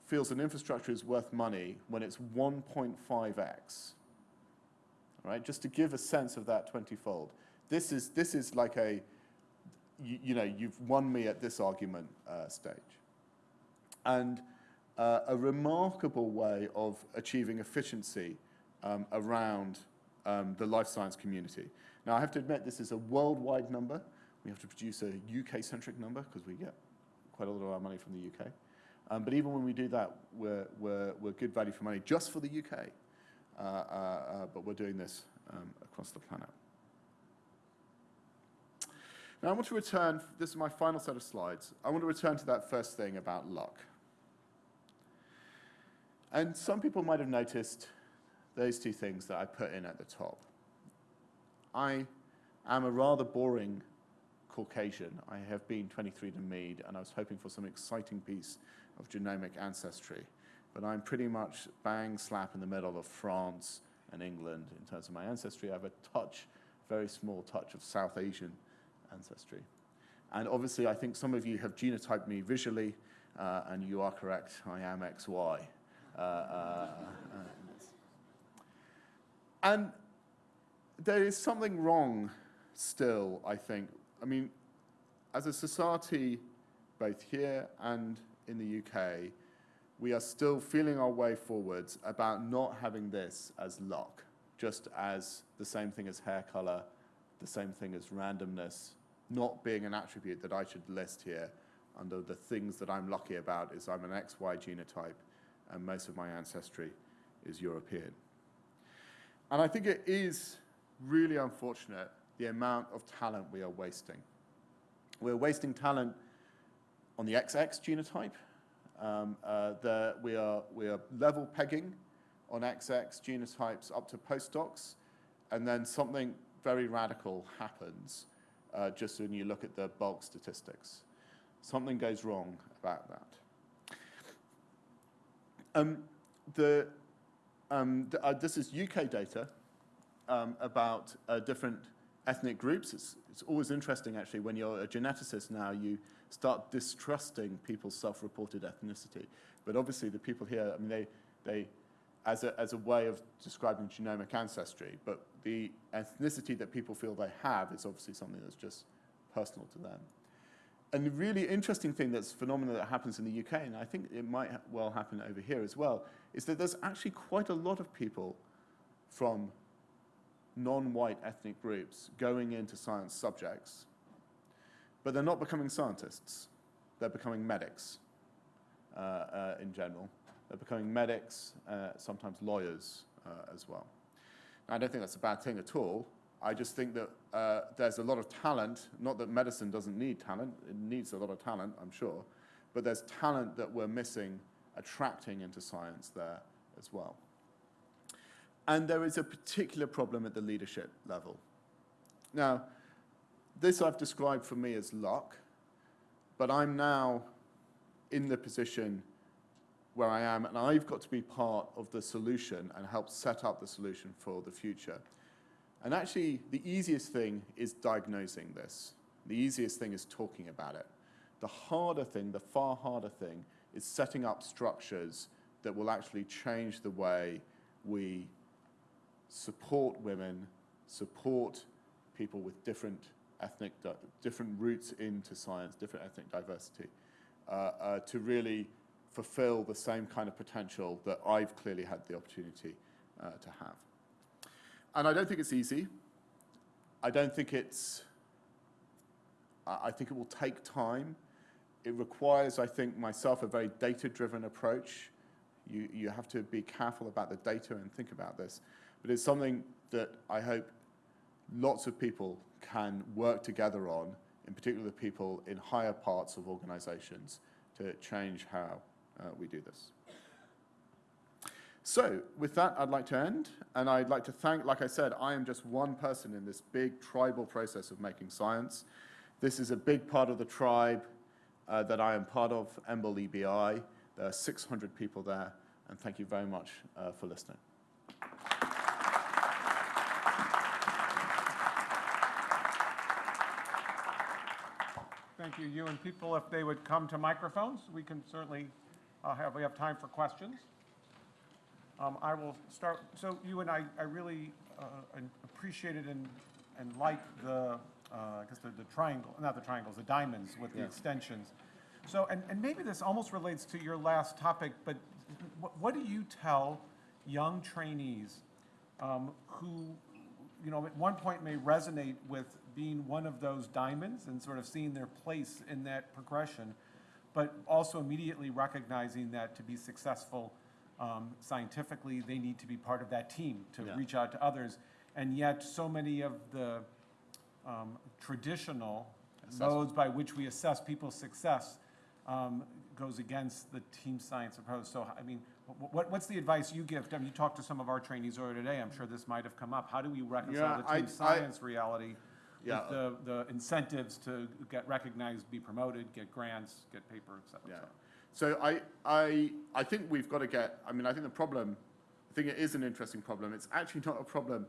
[SPEAKER 2] feels an infrastructure is worth money when it's 1.5x. All right, just to give a sense of that 20-fold. This is, this is like a, you, you, know, you've won me at this argument uh, stage and uh, a remarkable way of achieving efficiency um, around um, the life science community. Now, I have to admit, this is a worldwide number. We have to produce a UK-centric number because we get quite a lot of our money from the UK. Um, but even when we do that, we're, we're, we're good value for money just for the UK. Uh, uh, uh, but we're doing this um, across the planet. Now, I want to return, this is my final set of slides. I want to return to that first thing about luck. And some people might have noticed those two things that I put in at the top. I am a rather boring Caucasian. I have been 23andMe, and I was hoping for some exciting piece of genomic ancestry. But I'm pretty much bang slap in the middle of France and England in terms of my ancestry. I have a touch, very small touch of South Asian ancestry. And obviously, I think some of you have genotyped me visually, uh, and you are correct, I am XY. Uh, uh, and there is something wrong still, I think. I mean, as a society, both here and in the UK, we are still feeling our way forwards about not having this as luck, just as the same thing as hair color, the same thing as randomness, not being an attribute that I should list here under the things that I'm lucky about is I'm an XY genotype and most of my ancestry is European. And I think it is really unfortunate the amount of talent we are wasting. We're wasting talent on the XX genotype. Um, uh, the, we, are, we are level pegging on XX genotypes up to postdocs, and then something very radical happens uh, just when you look at the bulk statistics. Something goes wrong about that. Um, the, um, the, uh, this is UK data um, about uh, different ethnic groups. It's, it's always interesting, actually, when you're a geneticist now, you start distrusting people's self-reported ethnicity. But obviously, the people here, I mean, they, they as, a, as a way of describing genomic ancestry, but the ethnicity that people feel they have is obviously something that's just personal to them and the really interesting thing that's phenomenon that happens in the UK, and I think it might well happen over here as well, is that there's actually quite a lot of people from non-white ethnic groups going into science subjects, but they're not becoming scientists. They're becoming medics uh, uh, in general. They're becoming medics, uh, sometimes lawyers uh, as well. Now, I don't think that's a bad thing at all. I just think that uh, there's a lot of talent, not that medicine doesn't need talent, it needs a lot of talent, I'm sure, but there's talent that we're missing attracting into science there as well. And there is a particular problem at the leadership level. Now, this I've described for me as luck, but I'm now in the position where I am, and I've got to be part of the solution and help set up the solution for the future. And actually, the easiest thing is diagnosing this. The easiest thing is talking about it. The harder thing, the far harder thing, is setting up structures that will actually change the way we support women, support people with different ethnic, different roots into science, different ethnic diversity, uh, uh, to really fulfill the same kind of potential that I've clearly had the opportunity uh, to have. And I don't think it's easy. I don't think it's, I think it will take time. It requires, I think, myself, a very data-driven approach. You, you have to be careful about the data and think about this. But it's something that I hope lots of people can work together on, in particular the people in higher parts of organizations, to change how uh, we do this. So, with that, I'd like to end, and I'd like to thank, like I said, I am just one person in this big tribal process of making science. This is a big part of the tribe uh, that I am part of, EMBL EBI. There are 600 people there, and thank you very much uh, for listening.
[SPEAKER 1] Thank you. You and people, if they would come to microphones, we can certainly uh, have, we have time for questions. Um, I will start, so you and I, I really uh, and appreciated and, and like the, uh, I guess the, the triangle, not the triangles, the diamonds with the
[SPEAKER 2] Yeah.
[SPEAKER 1] extensions. So, and, and maybe this almost relates to your last topic, but what, what do you tell young trainees um, who, you know, at one point may resonate with being one of those diamonds and sort of seeing their place in that progression, but also immediately recognizing that to be successful um, scientifically, they need to be part of that team to
[SPEAKER 2] Yeah.
[SPEAKER 1] reach out to others. And yet, so many of the um, traditional
[SPEAKER 2] Assessment.
[SPEAKER 1] modes by which we assess people's success um, goes against the team science approach. So, I mean, wh- what, what's the advice you give? I mean, you talked to some of our trainees earlier today. I'm sure this might have come up. How do we reconcile
[SPEAKER 2] Yeah,
[SPEAKER 1] the
[SPEAKER 2] I-
[SPEAKER 1] team
[SPEAKER 2] I-
[SPEAKER 1] science reality
[SPEAKER 2] Yeah.
[SPEAKER 1] with the, the incentives to get recognized, be promoted, get grants, get paper, et cetera, et
[SPEAKER 2] Yeah.
[SPEAKER 1] cetera?
[SPEAKER 2] So I, I, I think we've got to get, I mean, I think the problem, I think it is an interesting problem. It's actually not a problem,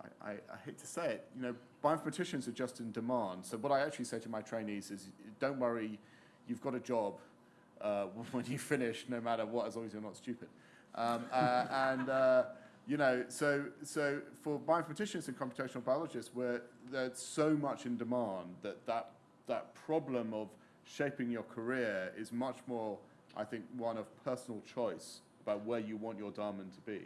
[SPEAKER 2] I, I, I hate to say it, you know, bioinformaticians are just in demand. So what I actually say to my trainees is, don't worry, you've got a job uh, when you finish, no matter what, as long as you're not stupid. Um, uh, and, uh, you know, so, so for bioinformaticians and computational biologists, where there's so much in demand that that, that problem of shaping your career is much more, I think, one of personal choice about where you want your diamond to be.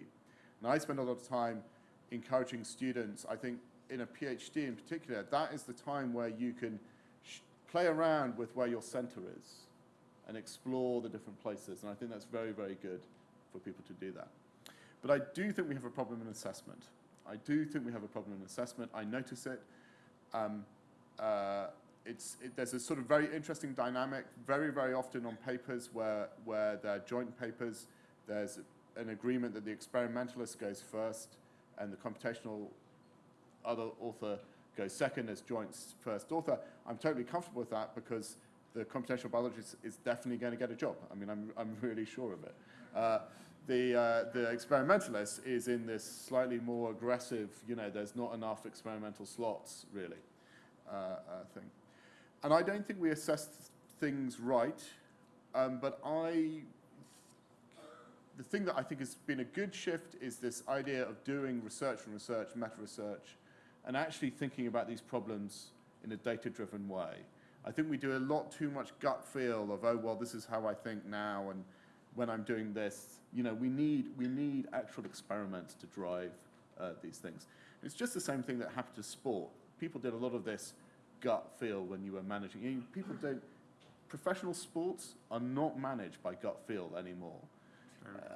[SPEAKER 2] And I spend a lot of time encouraging students, I think in a PhD in particular, that is the time where you can play around with where your center is and explore the different places. And I think that's very, very good for people to do that. But I do think we have a problem in assessment. I do think we have a problem in assessment. I notice it. Um, uh, it's, it, there's a sort of very interesting dynamic, very, very often on papers where, where they're joint papers, there's an agreement that the experimentalist goes first and the computational other author goes second as joint first author. I'm totally comfortable with that because the computational biologist is definitely going to get a job. I mean, I'm, I'm really sure of it. Uh, the, uh, the experimentalist is in this slightly more aggressive, you know, there's not enough experimental slots, really, uh, thing. And I don't think we assess things right, um, but I the thing that I think has been a good shift is this idea of doing research and research, meta-research, and actually thinking about these problems in a data-driven way. I think we do a lot too much gut feel of, oh, well, this is how I think now, and when I'm doing this, you know, we need, we need actual experiments to drive uh, these things. It's just the same thing that happened to sport. People did a lot of this gut feel when you were managing. You know, people don't, professional sports are not managed by gut feel anymore.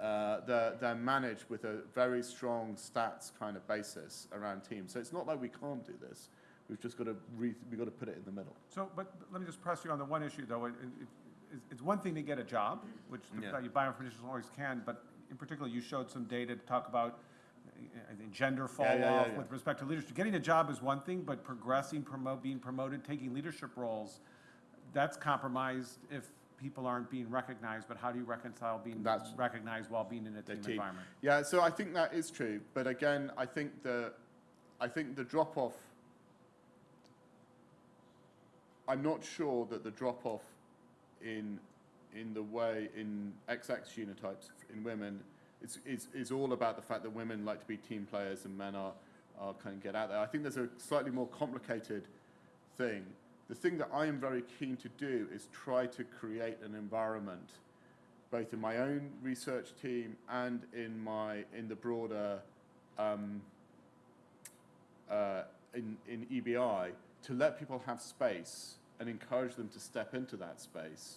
[SPEAKER 2] Uh, they're, they're managed with a very strong stats kind of basis around teams. So it's not like we can't do this. We've just got to re- we've got to put it in the middle.
[SPEAKER 1] So, but let me just press you on the one issue, though. It, it, it's- it's one thing to get a job, which the
[SPEAKER 2] Yeah.
[SPEAKER 1] you bioinformaticians always can, but in particular, you showed some data to talk about, Uh, I think, gender fall
[SPEAKER 2] Yeah, yeah,
[SPEAKER 1] off
[SPEAKER 2] yeah.
[SPEAKER 1] with respect to leadership. Getting a job is one thing, but progressing, promote, being promoted, taking leadership roles, that's compromised if people aren't being recognized. But how do you reconcile being
[SPEAKER 2] That's-
[SPEAKER 1] recognized while being in a team
[SPEAKER 2] team.
[SPEAKER 1] environment?
[SPEAKER 2] Yeah, so I think that is true. But again, I think the I think the drop-off, I'm not sure that the drop-off in, in the way, in XX genotypes in women is, is, is all about the fact that women like to be team players and men are, are kind of get out there. I think there's a slightly more complicated thing. The thing that I am very keen to do is try to create an environment, both in my own research team and in my in the broader um, uh, in, in EBI, to let people have space and encourage them to step into that space,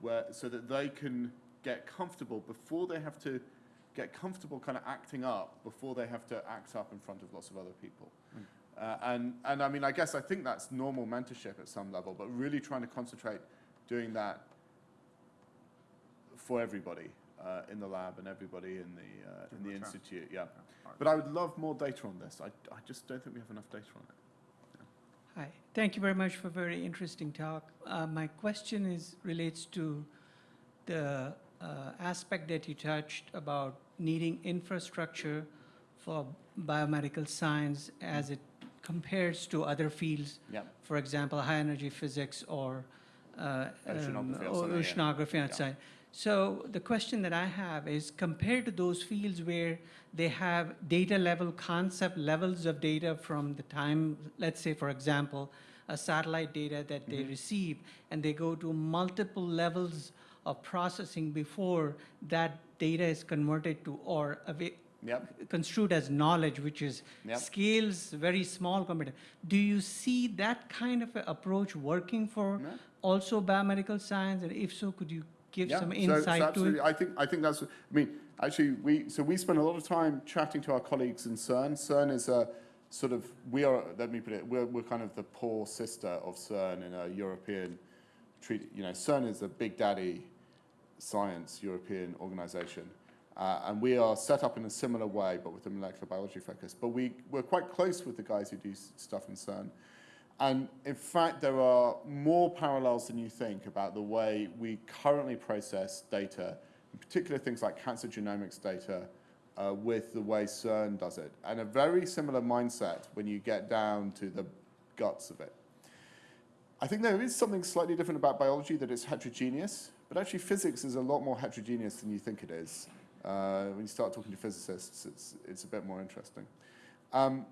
[SPEAKER 2] where so that they can get comfortable before they have to get comfortable kind of acting up before they have to act up in front of lots of other people. Uh, and, and I mean, I guess I think that's normal mentorship at some level, but really trying to concentrate doing that for everybody uh, in the lab and everybody in the, uh, in the
[SPEAKER 1] return.
[SPEAKER 2] institute, yeah.
[SPEAKER 1] all right.
[SPEAKER 2] But I would love more data on this. I, I just don't think we have enough data on it.
[SPEAKER 3] Hi, thank you very much for a very interesting talk. Uh, my question is relates to the uh, aspect that you touched about needing infrastructure for biomedical science as it compares to other fields,
[SPEAKER 2] Yeah.
[SPEAKER 3] for example, high energy physics or uh,
[SPEAKER 2] Oceanography
[SPEAKER 3] um,
[SPEAKER 2] or yeah.
[SPEAKER 3] oceanography outside. So the question that I have is compared to those fields where they have data level, concept levels of data from the time, let's say, for example, a satellite data that they
[SPEAKER 2] Mhm.
[SPEAKER 3] receive, and they go to multiple levels of processing before that data is converted to or
[SPEAKER 2] Yep.
[SPEAKER 3] construed as knowledge, which is
[SPEAKER 2] Yep.
[SPEAKER 3] scales very small compared. Do you see that kind of approach working for
[SPEAKER 2] Yeah.
[SPEAKER 3] also biomedical science? And if so, could you give
[SPEAKER 2] Yeah,
[SPEAKER 3] some
[SPEAKER 2] so-
[SPEAKER 3] insight
[SPEAKER 2] so
[SPEAKER 3] to
[SPEAKER 2] absolutely.
[SPEAKER 3] it?
[SPEAKER 2] I think, I think that's, I mean, actually, we, so we spend a lot of time chatting to our colleagues in CERN. CERN is a sort of, we are, let me put it, we're, we're kind of the poor sister of CERN in a European treaty. You know, CERN is a big daddy science European organization. Uh, and we are set up in a similar way, but with a molecular biology focus. But we, we're quite close with the guys who do stuff in CERN. And in fact, there are more parallels than you think about the way we currently process data, in particular things like cancer genomics data, uh, with the way CERN does it. And a very similar mindset when you get down to the guts of it. I think there is something slightly different about biology that it's heterogeneous, but actually physics is a lot more heterogeneous than you think it is. Uh, when you start talking to physicists, it's, it's a bit more interesting. Um,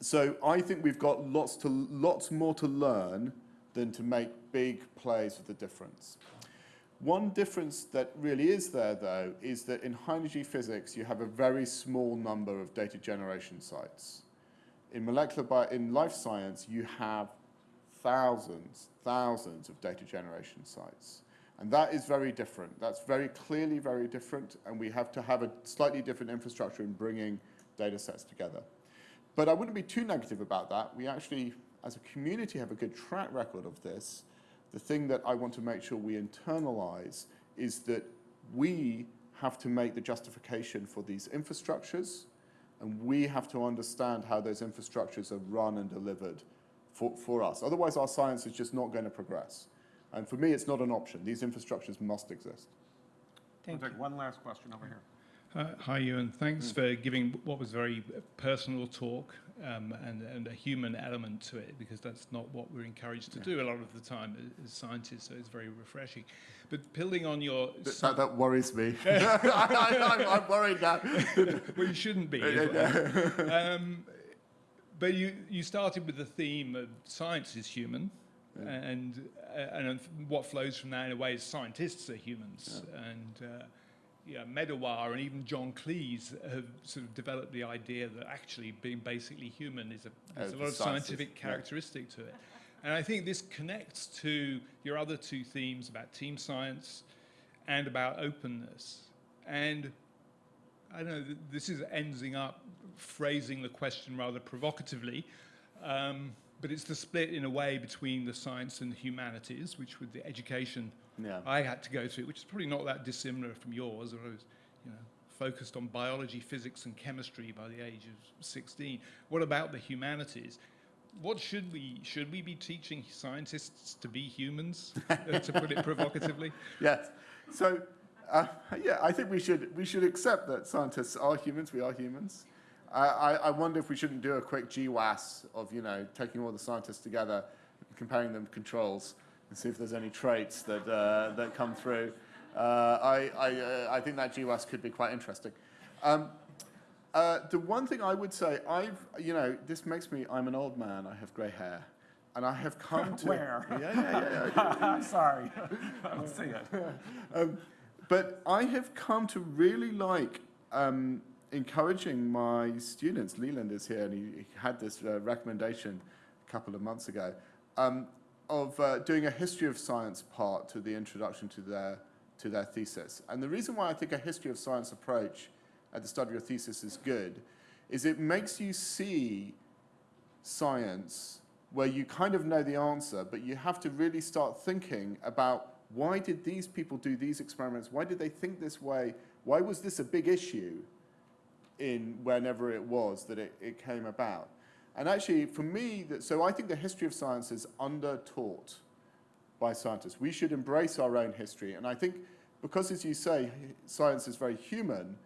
[SPEAKER 2] so I think we've got lots, to, lots more to learn than to make big plays with the difference. One difference that really is there, though, is that in high energy physics, you have a very small number of data generation sites. In molecular bio, in life science, you have thousands, thousands of data generation sites. And that is very different. That's very clearly very different, and we have to have a slightly different infrastructure in bringing data sets together. But I wouldn't be too negative about that. We actually, as a community, have a good track record of this. The thing that I want to make sure we internalize is that we have to make the justification for these infrastructures, and we have to understand how those infrastructures are run and delivered for, for us. Otherwise, our science is just not going to progress. And for me, it's not an option. These infrastructures must exist.
[SPEAKER 3] Thank
[SPEAKER 1] We'll
[SPEAKER 3] you.
[SPEAKER 1] take one last question over here.
[SPEAKER 4] Uh, Hi, Ewan. Thanks for giving what was very personal talk um, and, and a human element to it, because that's not what we're encouraged to do a lot of the time as- as scientists, so it's very refreshing. But building on your...
[SPEAKER 2] That, that, that worries me. I, am worried now.
[SPEAKER 4] well, you shouldn't be. well. um, but you, you started with the theme of science is human, and, uh, and what flows from that in a way is scientists are humans. And uh, yeah, Medawar and even John Cleese have sort of developed the idea that actually being basically human is a, there's
[SPEAKER 2] Oh,
[SPEAKER 4] a lot of scientific
[SPEAKER 2] yeah.
[SPEAKER 4] characteristic to it. And I think this connects to your other two themes about team science and about openness. And I don't know, this is ending up phrasing the question rather provocatively, um, but it's the split in a way between the science and the humanities, which with the education
[SPEAKER 2] Yeah.
[SPEAKER 4] I had to go through, which is probably not that dissimilar from yours, or I was, you know, focused on biology, physics, and chemistry by the age of 16. What about the humanities? What should we should we be teaching scientists to be humans, uh, to put it provocatively?
[SPEAKER 2] Yes. So, uh, yeah, I think we should we should accept that scientists are humans. We are humans. I, I, I wonder if we shouldn't do a quick GWAS of, you know, taking all the scientists together, comparing them to controls, and see if there's any traits that, uh, that come through. Uh, I, I, uh, I think that GWAS could be quite interesting. Um, uh, the one thing I would say, I've, you know, this makes me, I'm an old man, I have grey hair, and I have come to...
[SPEAKER 1] Where?
[SPEAKER 2] Yeah, yeah, yeah.
[SPEAKER 1] I'm sorry. I don't see it.
[SPEAKER 2] Um, but I have come to really like um, encouraging my students. Leland is here, and he, he had this uh, recommendation a couple of months ago um, of uh, doing a history of science part to the introduction to their to their thesis. And the reason why I think a history of science approach at the start of your thesis is good is it makes you see science where you kind of know the answer, but you have to really start thinking about why did these people do these experiments? Why did they think this way? Why was this a big issue in whenever it was that it, it came about? And actually, for me, that, so I think the history of science is under-taught by scientists. We should embrace our own history. And I think because, as you say, science is very human,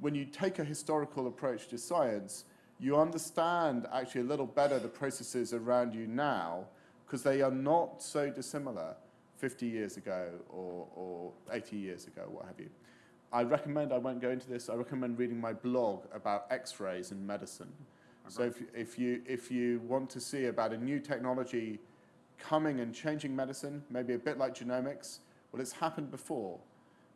[SPEAKER 2] when you take a historical approach to science, you understand actually a little better the processes around you now because they are not so dissimilar 50 years ago or, or 80 years ago, what have you. I recommend, I won't go into this, I recommend reading my blog about x-rays in medicine. So if, if, you, if you want to see about a new technology coming and changing medicine, maybe a bit like genomics, well, it's happened before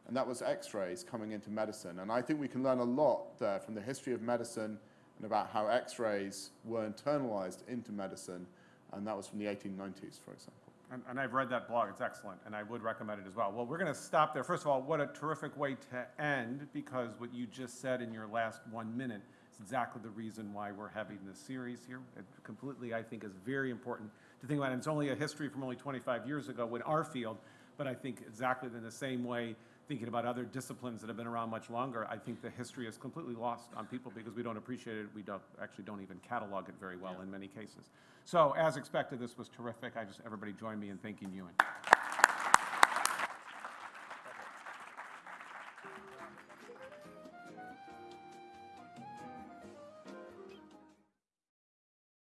[SPEAKER 2] and that was x-rays coming into medicine. And I think we can learn a lot there from the history of medicine and about how x-rays were internalized into medicine, and that was from the 1890s, for example.
[SPEAKER 1] And, and I've read that blog, it's excellent, and I would recommend it as well. Well, we're going to stop there. First of all, what a terrific way to end, because what you just said in your last one minute is exactly the reason why we're having this series here. It completely, I think, is very important to think about. And it's only a history from only 25 years ago in our field, but I think exactly in the same way, thinking about other disciplines that have been around much longer, I think the history is completely lost on people because we don't appreciate it. We don't, actually don't even catalog it very well in many cases. So as expected, this was terrific. I just, everybody join me in thanking Ewan.